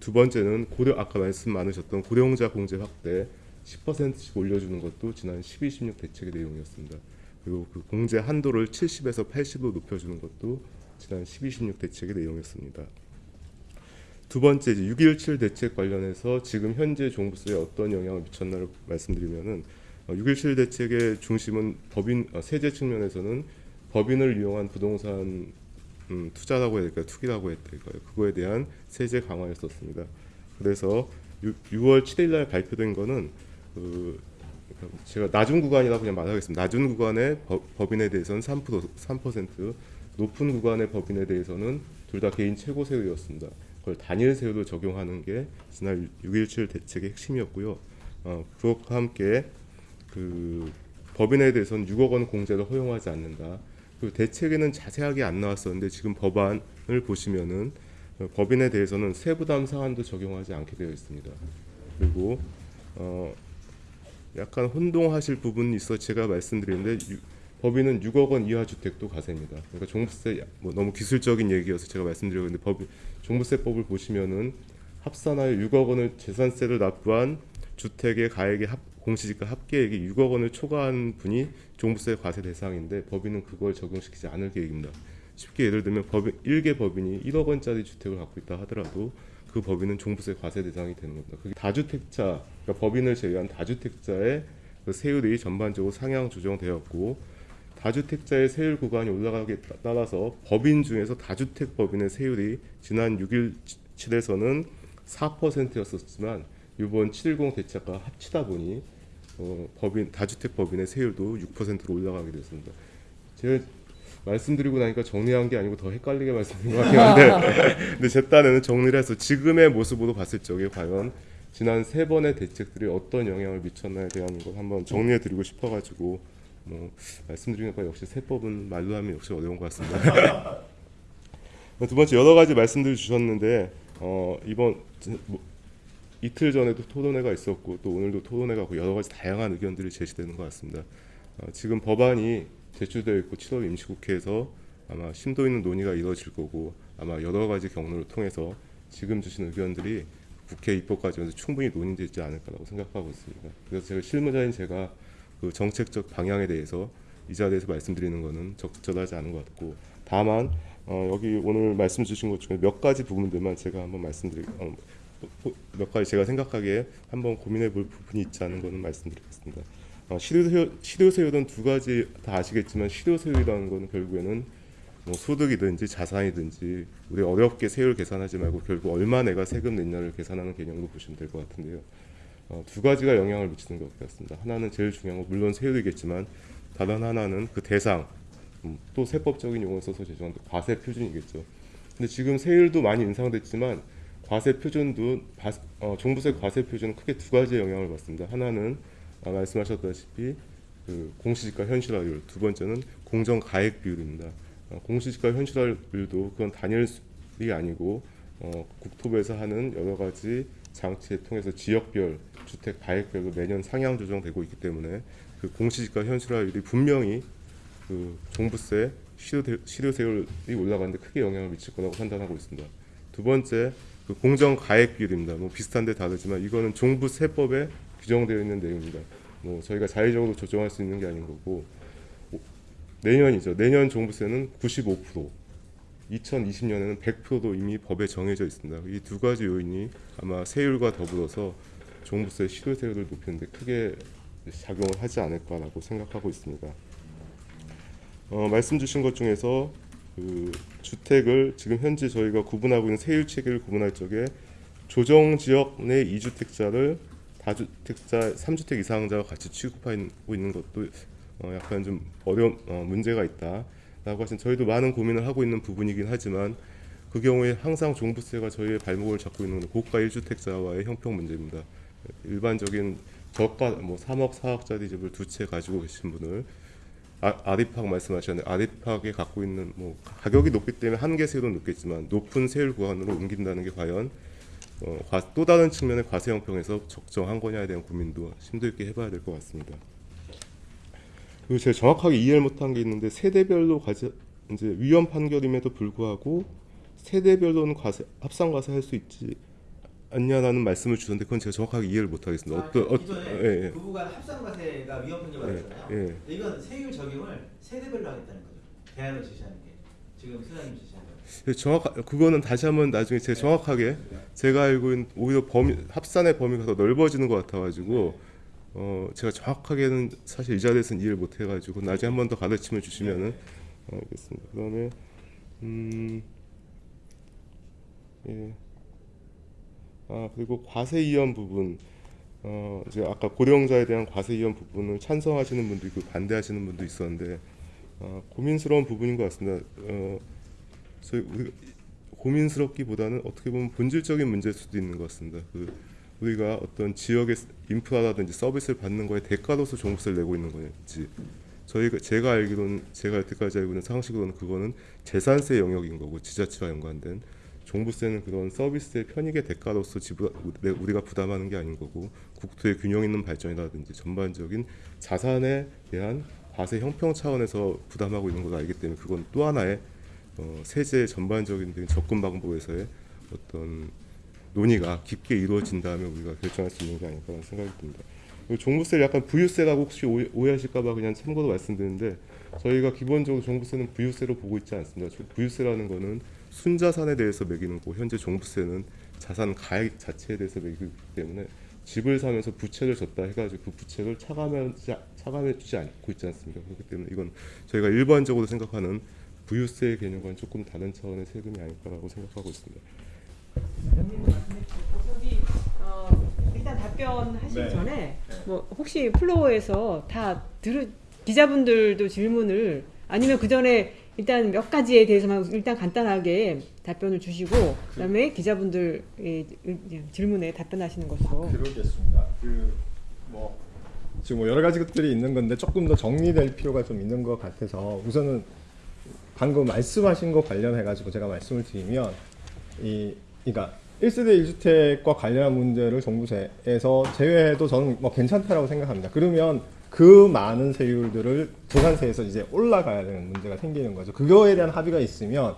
두 번째는 고령 아까 말씀 많으셨던 고령자 공제 확대 10%씩 올려주는 것도 지난 12, 16 대책의 내용이었습니다. 그리고 그 공제 한도를 70에서 80으로 높여주는 것도 지난 12, 16 대책의 내용이었습니다. 두 번째 이제 6.17 대책 관련해서 지금 현재 종부세에 어떤 영향을 미쳤나를 말씀드리면은 어, 6.17 대책의 중심은 법인 어, 세제 측면에서는 법인을 이용한 부동산 음, 투자라고 해야 될까요? 투기라고 해야 될까요? 그거에 대한 세제 강화였었습니다. 그래서 6, 6월 7일 날 발표된 거는 그 제가 낮은 구간이라고 그냥 말하겠습니다. 낮은 구간의 법, 법인에 대해서는 3% 3% 높은 구간의 법인에 대해서는 둘 다 개인 최고 세율이었습니다. 그걸 단일 세율로 적용하는 게 지난 6.17 대책의 핵심이었고요. 어, 그것과 함께 그 법인에 대해서는 6억 원 공제를 허용하지 않는다. 그 대책에는 자세하게 안 나왔었는데 지금 법안을 보시면은 어, 법인에 대해서는 세부담 사안도 적용하지 않게 되어 있습니다. 그리고 어, 약간 혼동하실 부분이 있어 제가 말씀드리는데 유- 법인은 6억 원 이하 주택도 과세입니다. 그러니까 종부세 뭐 너무 기술적인 얘기여서 제가 말씀드렸는데 법 종부세법을 보시면은 합산하여 6억 원을 재산세를 납부한 주택의 가액의 합, 공시지가 합계액이 6억 원을 초과한 분이 종부세 과세 대상인데 법인은 그걸 적용시키지 않을 계획입니다. 쉽게 예를 들면 법인 일개 법인이 1억 원짜리 주택을 갖고 있다 하더라도 그 법인은 종부세 과세 대상이 되는 겁니다. 그게 다주택자, 그러니까 법인을 제외한 다주택자의 그 세율이 전반적으로 상향 조정되었고 다주택자의 세율 구간이 올라가기에 따- 따라서 법인 중에서 다주택 법인의 세율이 지난 6.17에서는 4%였었지만 이번 710 대책과 합치다 보니 어, 법인 다주택 법인의 세율도 6%로 올라가게 됐습니다. 제가 말씀드리고 나니까 정리한 게 아니고 더 헷갈리게 말씀드린 것 같긴 한데 근데 제 딴에는 정리를 해서 지금의 모습으로 봤을 적에 과연 지난 세 번의 대책들이 어떤 영향을 미쳤나에 대한 걸 한번 정리해 드리고 싶어가지고 뭐 말씀드리니까 역시 세법은 말로 하면 역시 어려운 것 같습니다. 두 번째 여러 가지 말씀들 주셨는데 어, 이번 뭐, 이틀 전에도 토론회가 있었고 또 오늘도 토론회가 있고 여러 가지 다양한 의견들이 제시되는 것 같습니다. 어, 지금 법안이 제출되어 있고 7월 임시국회에서 아마 심도 있는 논의가 이루어질 거고 아마 여러 가지 경로를 통해서 지금 주신 의견들이 국회 입법 과정에서 충분히 논의되지 않을까라고 생각하고 있습니다. 그래서 제가 실무자인 제가 그 정책적 방향에 대해서 이 자리에서 말씀드리는 것은 적절하지 않은 것 같고 다만 어, 여기 오늘 말씀 주신 것 중에 몇 가지 부분들만 제가 한번 말씀드리 어, 몇 가지 제가 생각하기에 한번 고민해 볼 부분이 있지 않은 것은 말씀드리겠습니다. 어, 실효세율, 실효세율은 두 가지 다 아시겠지만 실효세율이라는 것은 결국에는 뭐 소득이든지 자산이든지 우리 어렵게 세율 계산하지 말고 결국 얼마 내가 세금 냈냐를 계산하는 개념으로 보시면 될 것 같은데요. 어, 두 가지가 영향을 미치는 것 같습니다. 하나는 제일 중요한 건 물론 세율이겠지만 다른 하나는 그 대상 음, 또 세법적인 용어 써서 죄송한데 과세 표준이겠죠. 근데 지금 세율도 많이 인상됐지만 과세 표준도 바, 어, 종부세 과세 표준은 크게 두 가지 영향을 받습니다. 하나는 아, 말씀하셨다시피 그 공시지가 현실화율, 두 번째는 공정 가액 비율입니다. 어, 공시지가 현실화율도 그건 단일이 아니고 어, 국토부에서 하는 여러 가지 장치를 통해서 지역별 주택 가액별로 매년 상향 조정되고 있기 때문에 그 공시지가 현실화율이 분명히 그 종부세 실효- 실효세 율이 올라가는데 크게 영향을 미칠 거라고 판단하고 있습니다. 두 번째 그 공정 가액 비율입니다. 뭐 비슷한데 다르지만 이거는 종부세법에 규정되어 있는 내용입니다. 뭐 저희가 자의적으로 조정할 수 있는 게 아닌 거고 오- 내년이죠. 내년 종부세는 95%, 2020년에는 100%도 이미 법에 정해져 있습니다. 이 두 가지 요인이 아마 세율과 더불어서 종부세 실효세율을 높이는데 크게 작용을 하지 않을까라고 생각하고 있습니다. 어, 말씀 주신 것 중에서 그 주택을 지금 현재 저희가 구분하고 있는 세율 체계를 구분할 적에 조정 지역 내 이주택자를 다주택자, 삼주택 이상자와 같이 취급하고 있는 것도 어, 약간 좀 어려운 어, 문제가 있다라고 하신 저희도 많은 고민을 하고 있는 부분이긴 하지만 그 경우에 항상 종부세가 저희의 발목을 잡고 있는 건 고가 1주택자와의 형평 문제입니다. 일반적인 저가 뭐 3억 4억짜리 집을 두 채 가지고 계신 분을 아, 아리팍 말씀하셨는데 아리팍에 갖고 있는 뭐 가격이 높기 때문에 한계 세율은 높겠지만 높은 세율 구간으로 옮긴다는 게 과연 어, 과- 또 다른 측면의 과세 형평에서 적정한 거냐에 대한 고민도 심도 있게 해봐야 될 것 같습니다. 그리고 제가 정확하게 이해를 못한 게 있는데 세대별로 과세 이제 위헌 판결임에도 불구하고 세대별로는 과세 합산 과세할 수 있지 않냐라는 말씀을 주셨는데 그건 제가 정확하게 이해를 못하겠습니다. 어떤 어, 예, 예. 부부간 합산과세가 위헌 판결 예. 예. 이건 세율 적용을 세대별로 하겠다는 거죠. 대안을 제시하는 게 지금 소장님 제시한 거. 네, 정확 그거는 다시 한번 나중에 제가 정확하게 제가 알고 있는 오히려 범위 합산의 범위가 더 넓어지는 것 같아가지고 어 제가 정확하게는 사실 이 자리에서는 이해를 못 해가지고 나중에 한 번 더 가르침을 주시면은 어, 알겠습니다. 그다음에 음 예. 아 그리고 과세 이연 부분 어 이제 아까 고령자에 대한 과세 이연 부분을 찬성하시는 분도 있고 반대하시는 분도 있었는데 어, 고민스러운 부분인 것 같습니다. 어, 저희 우리 고민스럽기보다는 어떻게 보면 본질적인 문제일 수도 있는 것 같습니다. 그 우리가 어떤 지역의 인프라라든지 서비스를 받는 거에 대가로서 종부세를 내고 있는 건지 저희가 제가 알기로는 제가 여태까지 알고 있는 상식으로는 그거는 재산세 영역인 거고 지자체와 연관된 종부세는 그런 서비스의 편익의 대가로서 지불 내- 우리가 부담하는 게 아닌 거고 국토의 균형 있는 발전이라든지 전반적인 자산에 대한 과세 형평 차원에서 부담하고 있는 걸 알기 때문에 그건 또 하나의 어, 세제 전반적인 접근 방법에서의 어떤 논의가 깊게 이루어진 다음에 우리가 결정할 수 있는 게 아닐까라는 생각이 듭니다. 종부세를 약간 부유세라고 혹시 오해- 오해하실까봐 그냥 참고로 말씀드리는데 저희가 기본적으로 종부세는 부유세로 보고 있지 않습니다. 조- 부유세라는 거는 순자산에 대해서 매기는 거고 현재 종부세는 자산 가액 자체에 대해서 매기기 때문에 집을 사면서 부채를 졌다 해가지고 그 부채를 차감하지 차감해주지 않고 있지 않습니까? 그렇기 때문에 이건 저희가 일반적으로 생각하는 부유세 개념과는 조금 다른 차원의 세금이 아닐까라고 생각하고 있습니다. 저기 어, 일단 답변하시기 네. 전에 뭐 혹시 플로어에서 다 들으 기자분들도 질문을 아니면 그 전에 일단 몇 가지에 대해서만 일단 간단하게 답변을 주시고 그 다음에 기자분들 질문에 답변하시는 것으로 그러겠습니다. 그 뭐 지금 뭐 여러 가지 것들이 있는 건데 조금 더 정리될 필요가 좀 있는 것 같아서 우선은 방금 말씀하신 거 관련해 가지고 제가 말씀을 드리면 이 그러니까 1세대 1주택과 관련한 문제를 종부세에서 제외해도 저는 뭐 괜찮다라고 생각합니다. 그러면 그 많은 세율들을 재산세에서 이제 올라가야 되는 문제가 생기는 거죠. 그거에 대한 합의가 있으면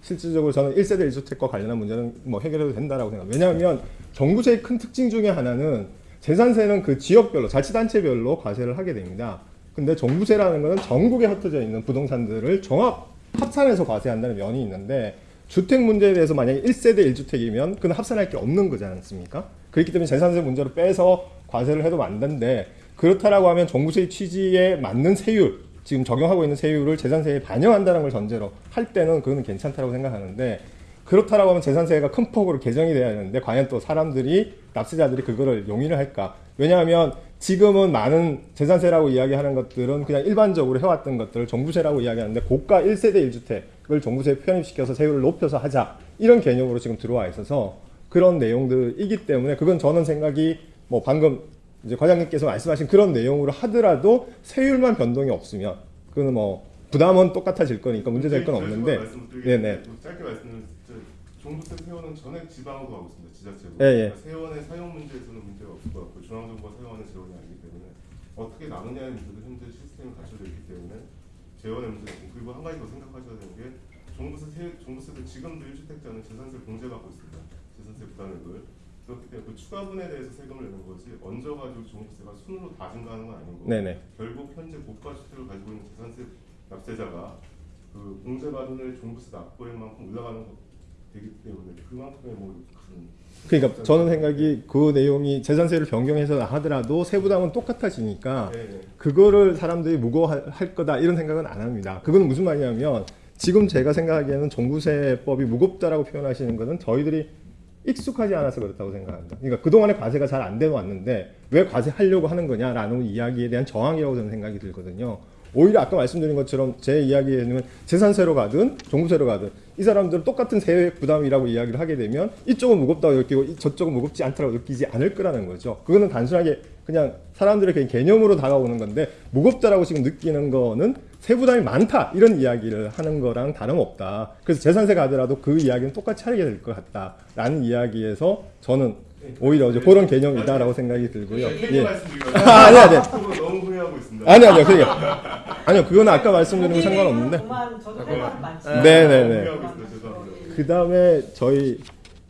실질적으로 저는 1세대 1주택과 관련한 문제는 뭐 해결해도 된다라고 생각합니다. 왜냐하면 정부세의 큰 특징 중에 하나는 재산세는 그 지역별로 자치단체별로 과세를 하게 됩니다. 근데 종부세라는 것은 전국에 흩어져 있는 부동산들을 종합 합산해서 과세한다는 면이 있는데 주택 문제에 대해서 만약에 1세대 1주택이면 그건 합산할 게 없는 거지 않습니까? 그렇기 때문에 재산세 문제로 빼서 과세를 해도 만든데 그렇다라고 하면 종부세 취지에 맞는 세율 지금 적용하고 있는 세율을 재산세에 반영한다는 걸 전제로 할 때는 그거는 괜찮다고 생각하는데 그렇다라고 하면 재산세가 큰 폭으로 개정이 돼야 되는데 과연 또 사람들이 납세자들이 그거를 용인을 할까? 왜냐하면 지금은 많은 재산세라고 이야기하는 것들은 그냥 일반적으로 해왔던 것들을 종부세라고 이야기하는데 고가 1세대 1주택을 종부세에 편입시켜서 세율을 높여서 하자 이런 개념으로 지금 들어와 있어서 그런 내용들이기 때문에 그건 저는 생각이 뭐 방금 이제 과장님께서 말씀하신 그런 내용으로 하더라도 세율만 변동이 없으면 그거는 뭐 부담은 똑같아질 거니까 문제될 건 없는데 네네 짧게 말씀을 종부세 세원은 전액 지방으로 가고 있습니다. 지자체로. 예, 예. 그러니까 세원의 사용 문제에서는 문제가 없을 것 같고 중앙정부가 사용하는 재원이 아니기 때문에 어떻게 나누냐의 문제도 현재 시스템이 갖춰져 있기 때문에 재원의 문제가 있고 그리고 한 가지 더 생각하셔야 되는 게 종부세 세, 종부세도 지금도 1주택자는 재산세 공제 받고 있습니다. 재산세 부담액을 그렇기 때문에 그 추가분에 대해서 세금을 내는 거지 얹어가지고 종부세가 순으로 다 증가하는 건 아닌 거고 네네 결국 현재 고가 주택을 가지고 있는 재산세 납세자가 그 공제받은 종부세 납부액 만큼 올라가는 거 되기 때문에 그만큼의 뭐큰 그러니까 저는 생각이 그 내용이 재산세를 변경해서 하더라도 세부담은 똑같아지니까 네, 그거를 사람들이 무거워할 거다 이런 생각은 안 합니다. 그건 무슨 말이냐면 지금 제가 생각하기에는 종부세법이 무겁다라고 표현하시는 것은 저희들이 익숙하지 않아서 그렇다고 생각합니다. 그러니까 그동안에 과세가 잘안돼 왔는데 왜 과세하려고 하는 거냐라는 이야기에 대한 저항이라고 저는 생각이 들거든요. 오히려 아까 말씀드린 것처럼 제 이야기에는 재산세로 가든 종부세로 가든 이 사람들은 똑같은 세액 부담이라고 이야기를 하게 되면 이쪽은 무겁다고 느끼고 이- 저쪽은 무겁지 않다고 느끼지 않을 거라는 거죠. 그거는 단순하게 그냥 사람들의 개념으로 다가오는 건데 무겁다라고 지금 느끼는 거는 세부담이 많다 이런 이야기를 하는 거랑 다름없다. 그래서 재산세 가더라도 그 이야기는 똑같이 하게 될 것 같다라는 이야기에서 저는 오히려 이제 그런 개념이다라고 생각이 들고요. 예. 예. 말씀드리고 아, 아니 아니 너무 후회하고 있습니다. 아니 아니요 그게 아니요 그거는 아까 말씀드린 거 상관없는데 저도 할 말은 많지. 네네네. 후회하고 있어요. 죄송합니다. 그 다음에 저희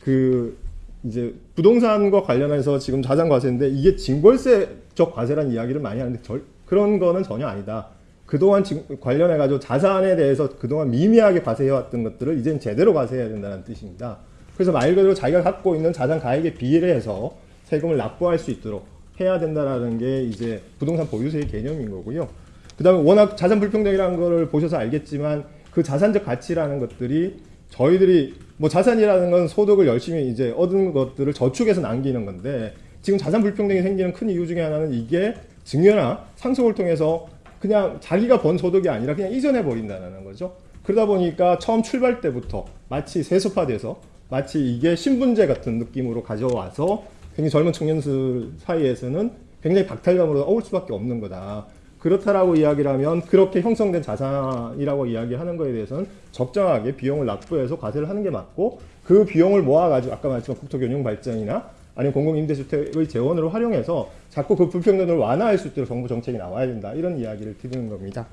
그 이제 부동산과 관련해서 지금 자산 과세인데 이게 징벌세적 과세라는 이야기를 많이 하는데 절, 그런 거는 전혀 아니다. 그동안 지금 관련해 가지고 자산에 대해서 그동안 미미하게 과세해왔던 것들을 이제는 제대로 과세해야 된다는 뜻입니다. 그래서 말 그대로 자기가 갖고 있는 자산 가액에 비례해서 세금을 납부할 수 있도록 해야 된다라는 게 이제 부동산 보유세의 개념인 거고요. 그 다음에 워낙 자산 불평등이라는 거를 보셔서 알겠지만 그 자산적 가치라는 것들이 저희들이 뭐 자산이라는 건 소득을 열심히 이제 얻은 것들을 저축해서 남기는 건데 지금 자산 불평등이 생기는 큰 이유 중에 하나는 이게 증여나 상속을 통해서 그냥 자기가 번 소득이 아니라 그냥 이전해 버린다는 거죠. 그러다 보니까 처음 출발 때부터 마치 세습화돼서 마치 이게 신분제 같은 느낌으로 가져와서 굉장히 젊은 청년들 사이에서는 굉장히 박탈감으로 어울 수밖에 없는 거다. 그렇다라고 이야기를 하면 그렇게 형성된 자산이라고 이야기하는 거에 대해서는 적정하게 비용을 납부해서 과세를 하는 게 맞고 그 비용을 모아가지고 아까 말씀한 국토교육 발전이나 아니면 공공임대주택의 재원으로 활용해서 자꾸 그 불평등을 완화할 수 있도록 정부 정책이 나와야 된다 이런 이야기를 드리는 겁니다.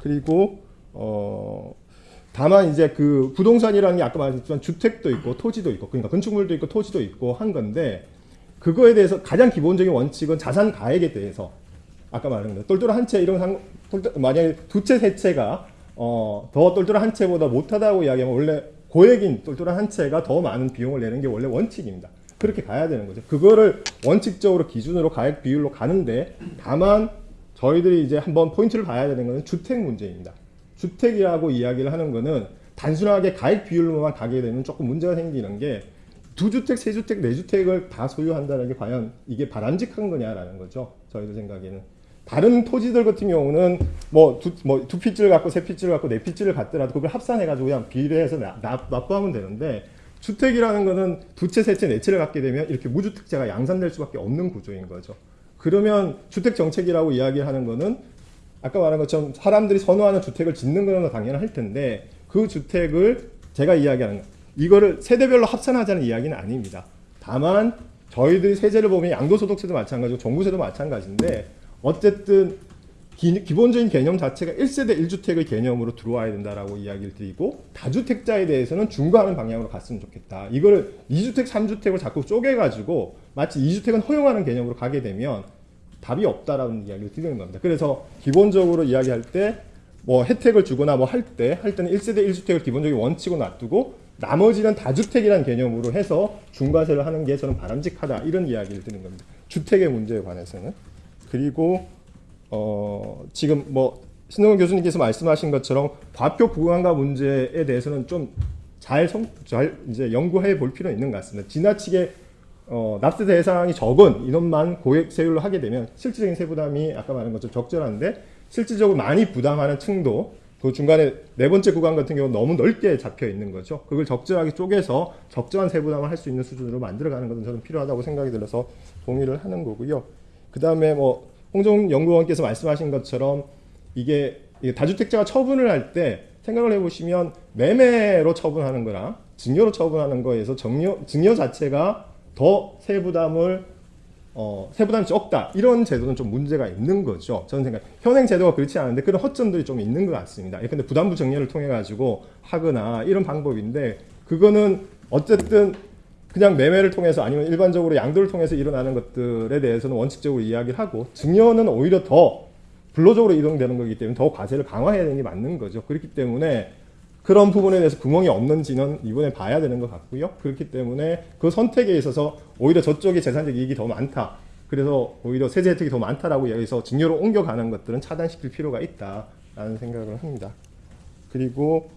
그리고 어 다만 이제 그 부동산이라는 게 아까 말했지만 주택도 있고 토지도 있고 그러니까 건축물도 있고 토지도 있고 한 건데 그거에 대해서 가장 기본적인 원칙은 자산 가액에 대해서 아까 말한 거 똘똘한 한 채 이런 상 똘똘, 만약에 두 채 세 채가 어, 더 똘똘한 한 채보다 못하다고 이야기하면 원래 고액인 똘똘한 한 채가 더 많은 비용을 내는 게 원래 원칙입니다. 그렇게 가야 되는 거죠. 그거를 원칙적으로 기준으로 가액 비율로 가는데 다만 저희들이 이제 한번 포인트를 봐야 되는 것은 주택 문제입니다. 주택이라고 이야기를 하는 거는 단순하게 가액 비율로만 가게 되면 조금 문제가 생기는 게 두 주택, 세 주택, 네 주택을 다 소유한다는 게 과연 이게 바람직한 거냐라는 거죠. 저희들 생각에는. 다른 토지들 같은 경우는 뭐 두 뭐 두 핏줄 갖고 세 핏줄 갖고 네 핏줄을 갖더라도 그걸 합산해가지고 그냥 비례해서 납부하면 되는데 주택이라는 거는 두 채, 세 채, 네 채를 갖게 되면 이렇게 무주택자가 양산될 수밖에 없는 구조인 거죠. 그러면 주택 정책이라고 이야기하는 거는 아까 말한 것처럼 사람들이 선호하는 주택을 짓는 거는 당연할 텐데 그 주택을 제가 이야기하는 거 이거를 세대별로 합산하자는 이야기는 아닙니다. 다만 저희들이 세제를 보면 양도소득세도 마찬가지고 종부세도 마찬가지인데 어쨌든 기, 기본적인 개념 자체가 1세대 1주택의 개념으로 들어와야 된다라고 이야기를 드리고 다주택자에 대해서는 중과하는 방향으로 갔으면 좋겠다. 이걸 2주택, 3주택을 자꾸 쪼개가지고 마치 2주택은 허용하는 개념으로 가게 되면 답이 없다라는 이야기를 드리는 겁니다. 그래서 기본적으로 이야기할 때 뭐 혜택을 주거나 뭐 할 때할 때는 1세대 1주택을 기본적인 원칙으로 놔두고 나머지는 다주택이라는 개념으로 해서 중과세를 하는 게 저는 바람직하다 이런 이야기를 드리는 겁니다. 주택의 문제에 관해서는 그리고 어 지금 뭐 신동훈 교수님께서 말씀하신 것처럼 과표 부강화 문제에 대해서는 좀잘 잘 이제 연구해 볼 필요는 있는 것 같습니다. 지나치게 어, 납세 대상이 적은 인원만 고액 세율로 하게 되면 실질적인 세부담이 아까 말한 것처럼 적절한데 실질적으로 많이 부담하는 층도 그 중간에 네 번째 구간 같은 경우는 너무 넓게 잡혀 있는 거죠. 그걸 적절하게 쪼개서 적절한 세부담을 할 수 있는 수준으로 만들어가는 것은 저는 필요하다고 생각이 들어서 동의를 하는 거고요. 그 다음에 뭐 홍정 연구원께서 말씀하신 것처럼 이게 다주택자가 처분을 할 때 생각을 해보시면 매매로 처분하는 거랑 증여로 처분하는 거에서 증여, 증여 자체가 더 세부담을 어, 세부담이 적다 이런 제도는 좀 문제가 있는 거죠. 저는 생각 현행 제도가 그렇지 않은데 그런 허점들이 좀 있는 것 같습니다. 근데 부담부 정리를 통해 가지고 하거나 이런 방법인데 그거는 어쨌든 그냥 매매를 통해서 아니면 일반적으로 양도를 통해서 일어나는 것들에 대해서는 원칙적으로 이야기를 하고 증여는 오히려 더 불로적으로 이동되는 거기 때문에 더 과세를 강화해야 되는 게 맞는 거죠. 그렇기 때문에 그런 부분에 대해서 구멍이 없는지는 이번에 봐야 되는 것 같고요. 그렇기 때문에 그 선택에 있어서 오히려 저쪽에 재산적 이익이 더 많다. 그래서 오히려 세제 혜택이 더 많다라고 여기서 증여로 옮겨가는 것들은 차단시킬 필요가 있다라는 생각을 합니다. 그리고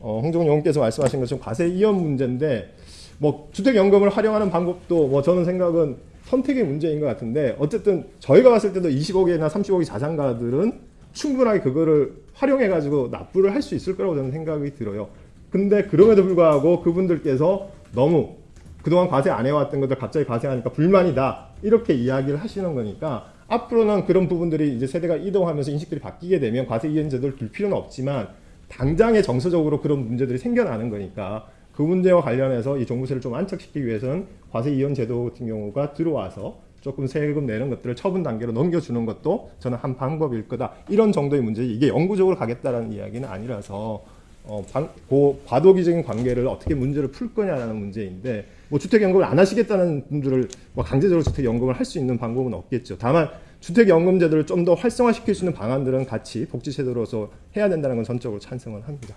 어, 의원께서 말씀하신 것처럼 과세 이연 문제인데 뭐 주택연금을 활용하는 방법도 뭐 저는 생각은 선택의 문제인 것 같은데 어쨌든 저희가 봤을 때도 20억이나 30억의 자산가들은 충분하게 그거를 활용해 가지고 납부를 할 수 있을 거라고 저는 생각이 들어요. 근데 그럼에도 불구하고 그분들께서 너무 그동안 과세 안 해왔던 것들 갑자기 과세하니까 불만이다 이렇게 이야기를 하시는 거니까 앞으로는 그런 부분들이 이제 세대가 이동하면서 인식들이 바뀌게 되면 과세 이행 제도를 둘 필요는 없지만 당장에 정서적으로 그런 문제들이 생겨나는 거니까 그 문제와 관련해서 이 종부세를 좀 안착시키기 위해서는 과세 이연 제도 같은 경우가 들어와서 조금 세금 내는 것들을 처분 단계로 넘겨주는 것도 저는 한 방법일 거다. 이런 정도의 문제. 이게 영구적으로 가겠다라는 이야기는 아니라서 어, 방, 그 과도기적인 관계를 어떻게 문제를 풀 거냐라는 문제인데 뭐 주택연금을 안 하시겠다는 분들을 뭐 강제적으로 주택연금을 할 수 있는 방법은 없겠죠. 다만 주택연금제도를 좀 더 활성화시킬 수 있는 방안들은 같이 복지제도로서 해야 된다는 건 전적으로 찬성을 합니다.